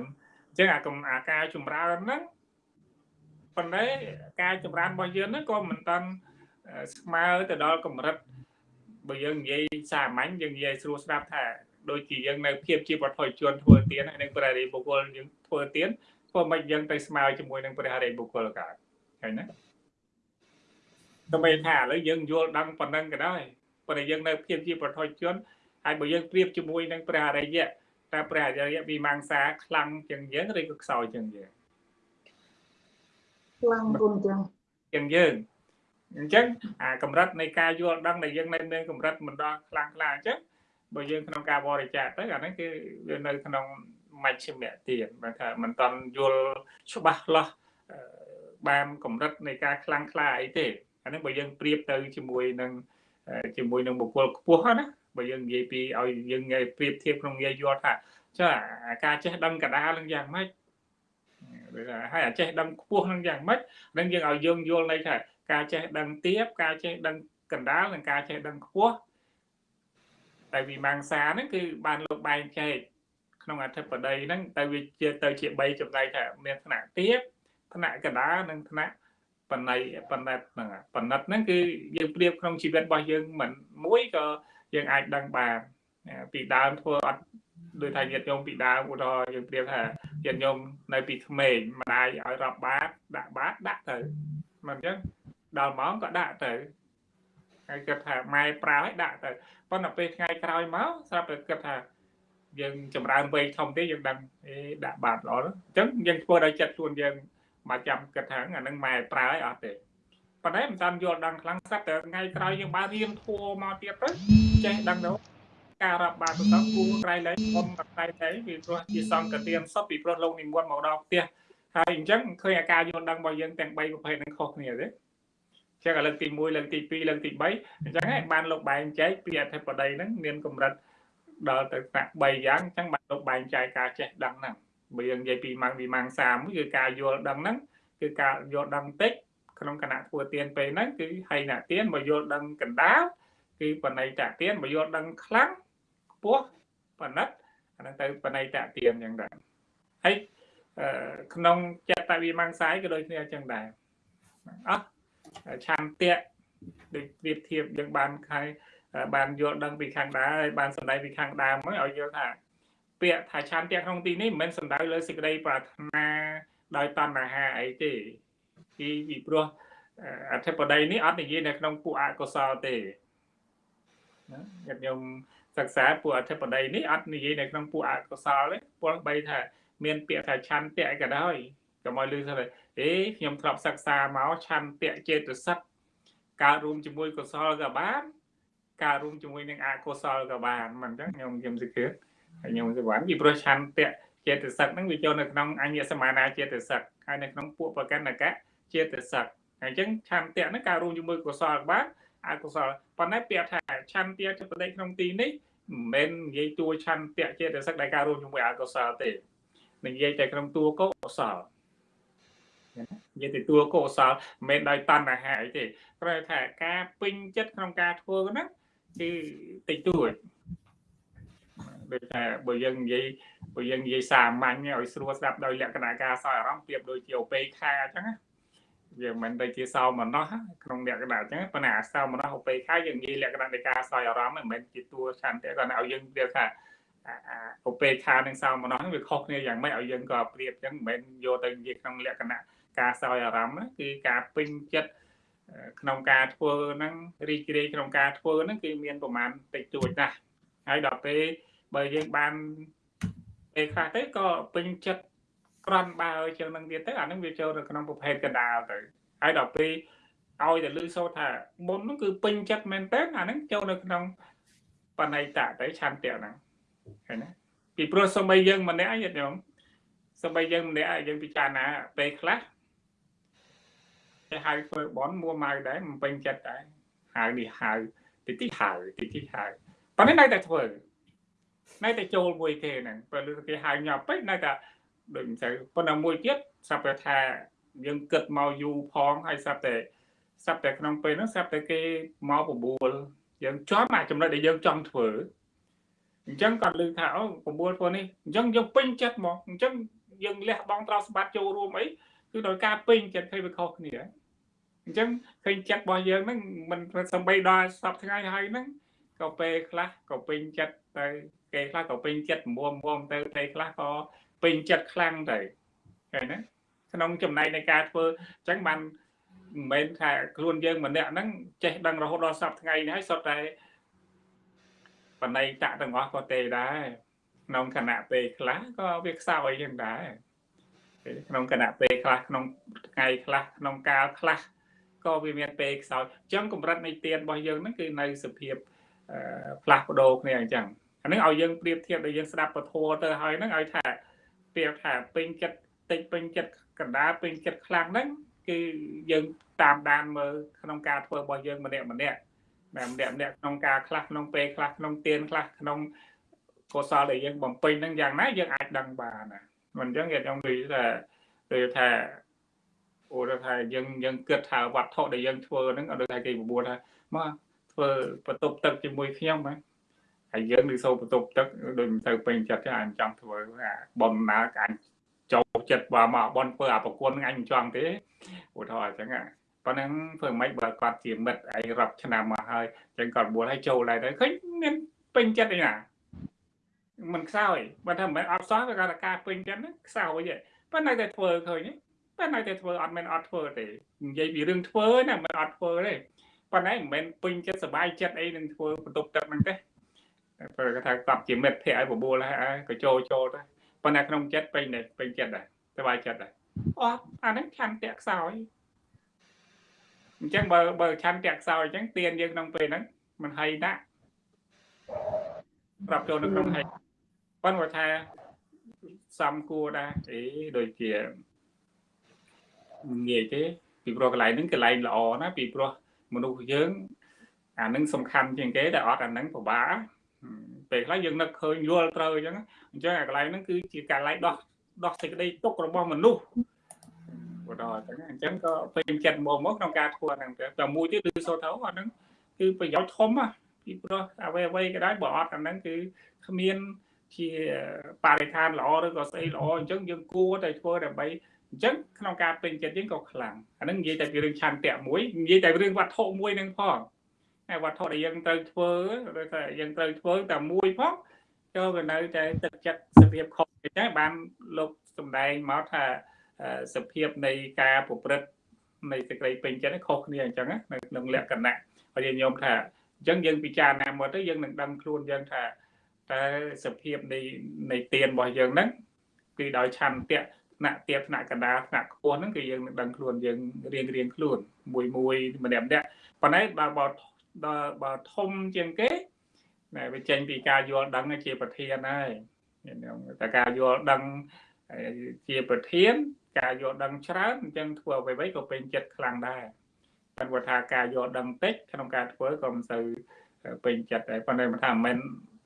អញ្ចឹងអាកំអាការចម្រើនហ្នឹងប៉ុន្តែការចម្រើនរបស់យើងហ្នឹងក៏មិនតាន់ស្មើទៅដល់កម្រិតបើយើងនិយាយសាមញ្ញយើងនិយាយស្រួលស្ដាប់ថាដូចជាយើងនៅភាពជាបឋមជនធ្វើទៀនហើយនឹងព្រះរាជបុគ្គលយើងធ្វើទៀនធ្វើមិនយើងទៅស្មើជាមួយនឹងព្រះរាជបុគ្គលកើតឃើញណាតែមិនថាឥឡូវយើងយល់ដឹងប៉ុណ្ណឹងក៏ដោយប៉ុន្តែយើងនៅភាពជាបឋមជនហើយបើយើងប្រៀបជាមួយនឹងព្រះអរិយៈ តើព្រះអរិយៈវិមង្សាខ្លាំងជាងយើងឬក៏ខ្សោយជាងយើងខ្លាំងគុណចឹងជាងយើងអញ្ចឹងអាកម្រិតនៃការយល់ដឹងដែលយើងនៅមានកម្រិតមិនដល់ខ្លាំងខ្លាអញ្ចឹងបើយើងក្នុងការបរិច្ចាគទៅអាហ្នឹងគឺវានៅក្នុងមជ្ឈមទៀតបើថាមិនតន់យល់ច្បាស់លាស់បានកម្រិតនៃការខ្លាំងខ្លាអីទេអាហ្នឹងបើយើងប្រៀបទៅជាមួយនឹងជាមួយនឹងបុគ្គលខ្ពស់ណា បើយើងនិយាយពីឲ្យយើងនិយាយប្រៀបធៀបក្នុងងាយយល់ថាចាការចេះដឹងកដាលនឹងយ៉ាងម៉េចដូចថាហើយអាចេះដឹងខ្ពស់នឹងយ៉ាងម៉េចនឹងយើងឲ្យយើងយល់ន័យថាការចេះដឹងទៀបការចេះដឹងកណ្ដាលនិងការចេះដឹងខ្ពស់តែវិមង្សាហ្នឹងគឺបានលោកបែងចែកក្នុងអធិបតីហ្នឹងទៅវាជាទៅជា3ចំណែកថាមានថ្នាក់ទៀបថ្នាក់កណ្ដាលនិងថ្នាក់បណៃបណិតហ្នឹងបណិតហ្នឹងគឺយើងប្រៀបក្នុងជីវិតរបស់យើងមិនមួយក៏ យើងអាចដឹងបានពីដើមធ្វើអត់ដូចថាញាតិញោមពីដើមឧទាហរណ៍យើងប្រៀបថាញាតិញោមនៅពីក្មេងម្ដាយឲ្យរាប់បាតដាក់បាតដាក់ទៅមិនអញ្ចឹងដល់ម៉ោងក៏ដាក់ទៅហើយគិតថាម៉ែប្រើឲ្យដាក់ទៅប៉ុន្តែពេលថ្ងៃក្រោយមកស្រាប់តែគិតថាយើងចម្រើនវ័យធំទេយើងដឹងអេដាក់បាតល្អអញ្ចឹងយើងធ្វើដោយចិត្តខ្លួនយើងមកចាំគិតថាអានឹងម៉ែប្រើឲ្យអត់ទេប៉ុន្តែមិនតាមយល់ដឹងខ្លាំងស្រាប់តែថ្ងៃក្រោយយើងបានរៀនធัวមកទៀតទៅ ចេះដឹងទៅការរាប់បាតទៅគួរក្រៃលែងអមក្រៃតែពីព្រោះជាសង្កទានសពពីព្រោះលោកនិមន្តមកដល់ផ្ទះហើយអញ្ចឹងឃើញអាការយល់ដឹងរបស់យើងទាំង3ប្រភេទនឹងខុសគ្នាទេចឹងលើកទី1លើកទី2លើកទី3អញ្ចឹងហើយបានលោកបែងចែកពីអធិបតីហ្នឹងមានកម្រិតដល់ទៅថ្នាក់3យ៉ាងអញ្ចឹងបានលោកបែងចែកការចេះដឹងហ្នឹងបើយើងនិយាយពីម៉ាំងវិមាំងសាមួយគឺការយល់ដឹងហ្នឹងគឺការយល់ដឹងតិចក្នុងគណៈធ្វើទៀនពេលហ្នឹងគឺហៃណៈទៀនបើយល់ដឹងកណ្ដាល គឺបណៃតទៀនបើយល់ដឹងខ្លាំងខ្ពស់បណិតអាហ្នឹងទៅបណៃតទៀនអញ្ចឹងដែរហើយក្នុងចិត្តវិមង្សាយក៏ដូចគ្នាអញ្ចឹងដែរអោះឆន្ទៈដូចប្រៀបធៀបយើងបានខែបានយល់ដឹងពីខាងដើមហើយបានសម្ដែងពីខាងដើមមកឲ្យយល់ថាពាក្យថាឆន្ទៈក្នុងទីនេះមិនមែនសំដៅលើសេចក្តីប្រាថ្នាដោយតណ្ហាអីទេពីពីព្រោះអធិបតីនេះអត់និយាយនៅក្នុងពួកអកុសលទេណា ញាតិញោមសិក្សាពួកអធិបតីនេះអត់និយាយនៅក្នុងពួកអកុសលទេពលបីថាមានពាក្យថាឆន្ទៈក៏ដោយកុំឲ្យលឺថាអេខ្ញុំធ្លាប់សិក្សាមកឆន្ទៈចេតសិកកើតរួមជាមួយកុសលក៏បានកើតរួមជាមួយនឹងអកុសលក៏បានមិនអញ្ចឹងខ្ញុំខ្ញុំសិក្សាហើយខ្ញុំសិបានពីព្រោះឆន្ទៈចេតសិកហ្នឹងវាចូលនៅក្នុងអញ្ញសមានាចេតសិកហើយនៅក្នុងពួកប្រកណ្ណកៈចេតសិកហើយអញ្ចឹងឆន្ទៈហ្នឹងកើតរួមជាមួយកុសលក៏បាន អកុសលប៉ុន្តែពាក្យថាឆន្ទៈចបដិក្នុងទីនេះមិនមែននិយាយតួឆន្ទៈចេតសិកដែលកើតរួមជាមួយអកុសលទេនិយាយតែក្នុងតួកុសលនិយាយទៅតួកុសលមិនមែនដោយតណ្ហាអីទេគ្រាន់ថាការពេញចិត្តក្នុងការធ្វើហ្នឹងគឺតិចតួចដូចថាបើយើងនិយាយព្រោះយើងនិយាយសាមញ្ញឲ្យស្រួលស្ដាប់ដោយលក្ខណៈការសោយអារម្មណ៍ប្រៀបដូចជាអូពេខាអញ្ចឹងណា វាមិនទៅជាសោមនស្សក្នុងលក្ខណៈអញ្ចឹងប៉ុន្តែអាសោមនស្សអូពេខាយើងនិយាយលក្ខណៈនៃការសោយអារម្មណ៍មិនមែនជាតួឆន្ទៈគាត់ឲ្យយើងប្រៀបថាអូពេខានិងសោមនស្សវាខុសគ្នាយ៉ាងម៉េចឲ្យយើងក៏ប្រៀបអញ្ចឹងមិនមែនយកទៅនិយាយក្នុងលក្ខណៈការសោយអារម្មណ៍គឺការពេញចិត្តក្នុងការធ្វើហ្នឹងរីករាយក្នុងការធ្វើហ្នឹងគឺមានប្រមាណតិចតួចណាស់ហើយដល់ពេលបើយើងបានពេលខ្លះទៅក៏ពេញចិត្ត ក្រន់បើជាងនឹងទៀតទៅអានឹងវាចូលទៅក្នុងប្រភេទកដាលទៅហើយដល់ពេលឲ្យតែលឺសូត្រថាមុនហ្នឹងគឺពេញចិត្តមែនតើអាហ្នឹងចូលនៅក្នុងបណៃតៈទៅឆន្ទៈហ្នឹងឃើញណាពីព្រោះសំបីយើងម្នាក់ឯងញោមសំបីយើងម្នាក់ឯងយើងពិចារណាពេលខ្លះគេហៅធ្វើបនមួម៉ៅដែរមិនពេញចិត្តដែរហៅនេះហៅតិចតិចហៅតិចតិចហៅប៉ុន្តែនៅតែធ្វើនៅតែចូលមួយគេហ្នឹងពេលគេហៅញាប់ពេកនៅតែ ដូចមិនទៅប៉ុន្តែមួយទៀតស្រាប់តែថាយើងគិតមកយូរផងហើយស្រាប់តែស្រាប់តែក្នុងពេលហ្នឹងស្រាប់តែគេមកបបួលយើងចំអាចំណុចដែលយើងចង់ធ្វើអញ្ចឹងគាត់លើថាអូបបួលធ្វើនេះអញ្ចឹងយើងពេញចិត្តមកអញ្ចឹងយើងលះបង់ត្រង់សម្បត្តិចូលរួមអីគឺដោយការពេញចិត្តឃើញវាខុសគ្នាអញ្ចឹងឃើញចិត្តរបស់យើងហ្នឹងមិនសំបីដល់សប្ថ្ងៃហើយហ្នឹងក៏ពេលខ្លះក៏ពេញចិត្តទៅគេខ្លះក៏ពេញចិត្តមុំមុំទៅពេលខ្លះក៏ ពេញចិត្តខ្លាំងទៅឃើញណាក្នុងចំណែកនៃការធ្វើអញ្ចឹងបានមិនមែនថាខ្លួនយើងម្នាក់ហ្នឹងចេះដឹងរហូតដល់សប្ថ្ងៃនេះហើយសុទ្ធតែបណៃតៈទាំងអស់ក៏ទេដែរក្នុងគណៈពេលខ្លះក៏វាខ្សោយយ៉ាងដែរក្នុងគណៈពេលខ្លះក្នុងថ្ងៃខ្លះក្នុងកាលខ្លះក៏វាមានពេលខ្សោយអញ្ចឹងកម្រិតនៃទៀនរបស់យើងហ្នឹងគឺនៅសភាពផ្លាស់ប្ដូរគ្នាអញ្ចឹងអានឹងឲ្យយើងប្រៀបធៀបដល់យើងស្ដាប់ពធទៅហើយហ្នឹងឲ្យថា ប្រៀបថាពេញចិត្តតិចពេញចិត្តកណ្ដាលពេញចិត្តខ្លាំងហ្នឹងគឺយើងតាមដានមើលក្នុងការធ្វើរបស់យើងម្នាក់ម្នាក់ម្នាក់ម្នាក់ក្នុងការខ្លះក្នុងពេលខ្លះក្នុងទៀនខ្លះក្នុងកុសលដែលយើងបំពេញហ្នឹងយ៉ាងណាយើងអាចដឹងបានណាមិនអញ្ចឹងគេខ្ញុំនិយាយថាគឺថាអូថាយើងយើងគិតថាវត្ថុដែលយើងធ្វើហ្នឹងអត់ដូចថាគេបបួលថាមកធ្វើបន្ទប់ទឹកជាមួយខ្ញុំហ្នឹង ហើយយើងនឹងសូបន្ទប់ទឹកដូចមិនទៅពេញចិត្តទេអញចង់ធ្វើអាប៉ុនណាអញចូលចិត្តបើមកប៉ុនធ្វើអាប្រគុណអញមិនចង់ទេឧទាហរណ៍អញ្ចឹងប៉ុណ្ណឹងធ្វើមិនបើគាត់ជាមិត្តអីរាប់ឆ្នាំមកហើយអញ្ចឹងគាត់បួលឲ្យចូលដែរទៅឃើញមានពេញចិត្តអីណាមិនខ្សោយបើថាមិនអត់សោះវាគាត់ការពេញចិត្តខ្សោយទេប៉ុន្តែតែធ្វើឃើញប៉ុន្តែតែធ្វើអត់មែនអត់ធ្វើទេនិយាយពីរឿងធ្វើណាមិនអត់ធ្វើទេប៉ុន្តែមិនមែនពេញចិត្តសុបាយចិត្តអីនឹងធ្វើបន្ទប់ទឹកហ្នឹងទេ ព្រោះគាត់ថាគាត់ជាមិត្តភ័ក្ដិឲ្យបបួលហើយក៏ចូលចូលទៅប៉ុន្តែក្នុងចិត្តពេញដែរពេញចិត្តដែរសុបាយចិត្តដែរអត់អាហ្នឹងឆន្ទៈខ្សោយអញ្ចឹងបើបើឆន្ទៈខ្សោយអញ្ចឹងទៀនយើងក្នុងពេលហ្នឹងមិនហីណាស់ប្រាប់ចូលនៅក្នុងហីប៉ុន្តែថាសំគួរដែរអីដូចជាងាយទេពីព្រោះកន្លែងហ្នឹងកន្លែងល្អណាពីព្រោះមនុស្សយើងអានឹងសំខាន់ជាងគេតែអត់អានឹងពិបាក ពេលខ្លះយើងនឹកឃើញយល់ត្រូវអញ្ចឹងអញ្ចឹងអាកន្លែងហ្នឹងគឺជាកន្លែងដោះដោះសេចក្តីទុករបស់មនុស្សបើដល់អញ្ចឹងអញ្ចឹងក៏ពេញចិត្តមកមកក្នុងការធ្វើហ្នឹងទៅតែមួយទៀតគឺសូត្រទៅអាហ្នឹងគឺប្រយោជន៍ធំណាពីព្រោះអ្វីអ្វីក៏ដោយបើអត់អាហ្នឹងគឺគ្មានជាបរិស្ថានល្អឬក៏ស្អីល្អអញ្ចឹងយើងគួរតែធ្វើដើម្បីអញ្ចឹងក្នុងការពេញចិត្តយើងក៏ខ្លាំងអានឹងនិយាយតែពីរឿងឆន្ទៈមួយនិយាយតែរឿងវត្ថុមួយនឹងផង ហើយវត្ថុដែលយើងត្រូវធ្វើឬថាយើងត្រូវធ្វើតែមួយផងចូលក៏នៅតែទឹកចិត្តសភាពខុសអញ្ចឹងបានលោកសំដែងមកថាសភាពនៃការប្រព្រឹត្តនៃសេចក្តីពេញចិត្តខុសគ្នាអញ្ចឹងនៅក្នុងលក្ខណៈហើយញោមថាអញ្ចឹងយើងពិចារណាមកទៅយើងនឹងដឹងខ្លួនយើងថាតើសភាពនៃនៃទៀនរបស់យើងហ្នឹងគឺដោយឆន្ទៈថ្នាក់ទៀតថ្នាក់កណ្ដាលថ្នាក់ខ្ពស់ហ្នឹងគឺយើងនឹងដឹងខ្លួនយើងរៀងរៀងខ្លួនមួយមួយម្នាក់ម្នាក់ប៉ុន្តែបើបើ ដល់បើធំជាងគេណែវាចេញពីការយល់ដឹងជាប្រធានហើយតែការយល់ដឹងជាប្រធាន ការយល់ដឹងច្រើនអញ្ចឹងធ្វើអ្វីៗក៏ពេញចិត្តខ្លាំងដែរប៉ុន្តែថាការយល់ដឹងតិចក្នុងការធ្វើក៏មិនសូវពេញចិត្តដែរប៉ុន្តែមិនថាមិនមែន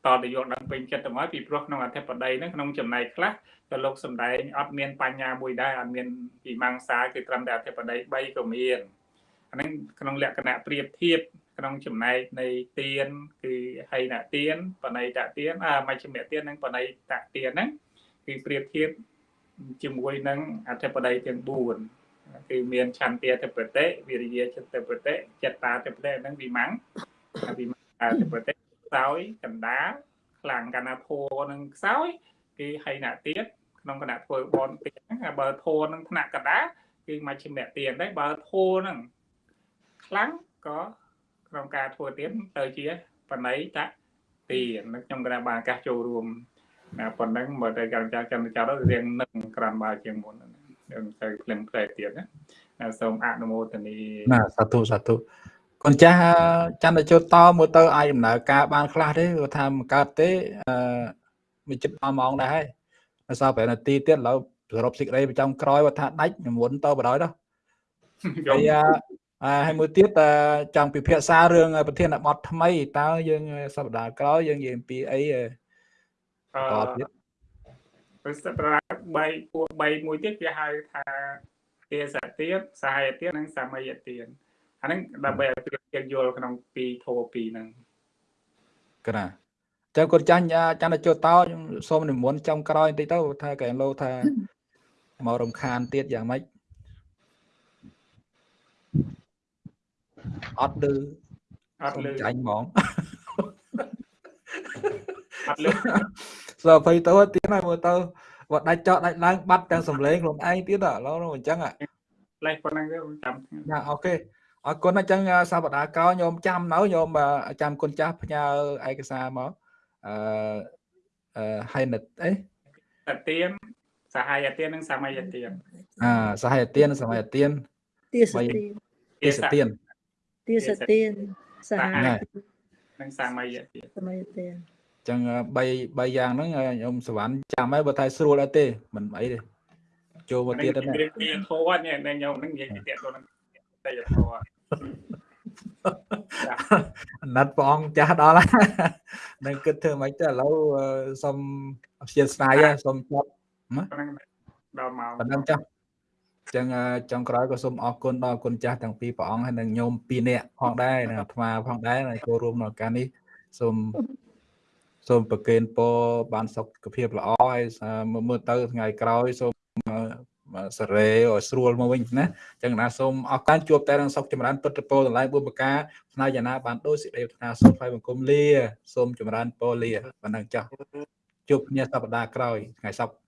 តទៅយល់ដឹងពេញចិត្តទៅមកពីព្រោះក្នុងអធិបតីហ្នឹងក្នុងចំណែកខ្លះក៏លោកសំដែងអត់មានបញ្ញាមួយដែរអត់មានពីមង្សាគឺត្រឹមតែអធិបតី3ក៏មានអាហ្នឹងក្នុងលក្ខណៈប្រៀបធៀប ក្នុងចំណែកនៃទៀនគឺហីណទៀនបណៃតទៀនអាមជ្ឈិមទៀននិងបណៃតទៀនហ្នឹង គឺប្រៀបធៀបជាមួយនឹងអធិបតីទាំង4គឺមានឆន្ទាធិបតិវិរិយាចិត្តធិបតិចិត្តតាធិបតិហ្នឹងវិមង្សវិមង្សាធិបតិខ្សោយកណ្ដាលខ្លាំងកណាធัวនឹងខ្សោយគឺហីណទៀតក្នុងគណៈធ្វើបនទៀតហ្នឹងហើយបើធัวនឹងថ្នាក់កណ្ដាលគឺមជ្ឈិមទានដែរបើធัวនឹងខ្លាំងក៏ ក្នុងការធ្វើទៀនទៅជាបណៃតទាននឹងខ្ញុំក៏បានឱកាសចូលរួមណាប៉ុណ្ណឹងមើលទៅកម្មចាស់កម្មចាស់ទៅរៀងនឹងក្រាន់បើជាងមុនហ្នឹងនឹងទៅភ្លឹងផ្លែទៀតណាណាសូមអនុមោទនីណាសាធុសាធុកូនចាស់ចន្ទជោតមើលទៅអាចដំណើរការបានខ្លះទេគាត់ថាមិនកើតទេអឺមួយចិត្ត10ម៉ោងដែរហើយនៅសល់5នាទីទៀតឥឡូវសរុបសេចក្តីប្រចាំក្រោយគាត់ថាដាច់និមន្តទៅបដ ாய் ទៅហើយ អឺហើយមួយទៀតចង់ពិភាក្សារឿងប្រធានបទថ្មីតើយើងសប្តាហ៍ក្រោយយើងនិយាយអំពីអីអឺអឺប្រសិទ្ធភាព3ពួក3មួយទៀតគេហៅថាទេសទៀតសហយទៀតនិងសមយទៀតអាហ្នឹងដើម្បីឲ្យប្រៀបធៀបយល់ក្នុងពីធោពីហ្នឹងកណាចាំគាត់ចាញ់ចាន់ចូលតោខ្ញុំសូមនិមន្តចំក្រោយបន្តិចទៅថាកែលោថាមករំខានទៀតយ៉ាងម៉េច អត់ឮអត់លឺចាញ់ហ្មងអត់លឺសើភ័យទៅទៀតហើយមើលទៅគាត់ដាច់ចោលដាច់ឡើងបាត់ទាំងសំឡេងខ្លួនឯងទៀតឥឡូវនោះអញ្ចឹងលេសប៉ុណ្ណឹងទៅចាំណាអូខេអរគុណអញ្ចឹងសប្តាហ៍ក្រោយញោមចាំនៅញោមចាំគុណចាស់ផ្ញើឯកសារមកអឺអឺហើយនិតអីតទៀនសហយទៀននិងសមយទៀនអាសហយទានសមយទានទាសទានទេសទាន ទាសទានសហហ្នឹងហើយនិងសមយទៀនសមយទានចឹង3 3យ៉ាងហ្នឹងខ្ញុំសវណ្ណចាំហើយបើថាស្រួលអត់ទេមិនអីទេចូលមកទៀតទៅនេះវាធោះនេះខ្ញុំនឹងនិយាយពីទៀតទៅនឹងតែធោះអាណិតព្រះអង្គចាស់ដល់ហើយនឹងគិតធ្វើម៉េចទៅឥឡូវសុំអព្យាស្នាយសុំចាប់ប៉ុណ្ណឹងដល់មកប៉ុណ្ណឹងចាស់ ចឹងចុងក្រោយក៏សូមអរគុណដល់គុណចាស់ទាំងពីរព្រះអង្គហើយនិងញោម2នាក់ផងដែរនិងអាត្មាផងដែរដែលចូលរួមក្នុងការនេះសូមសូមប្រគេនពរបានសុខភាពល្អហើយមើលទៅថ្ងៃក្រោយសូមសរេឲ្យស្រួលមកវិញណាចឹងណាសូមអរគុណជួបតែនឹងសុខចម្រើនពុទ្ធពរទាំងឡាយបុព្វការផ្នែកយ៉ាងណាបានដូចសេចក្តីប្រាថ្នាសូមថ្លៃបង្គំលាសូមចម្រើនពរលាប៉ុណ្ណឹងចាស់ជួបគ្នាសប្តាហ៍ក្រោយថ្ងៃសុក្រ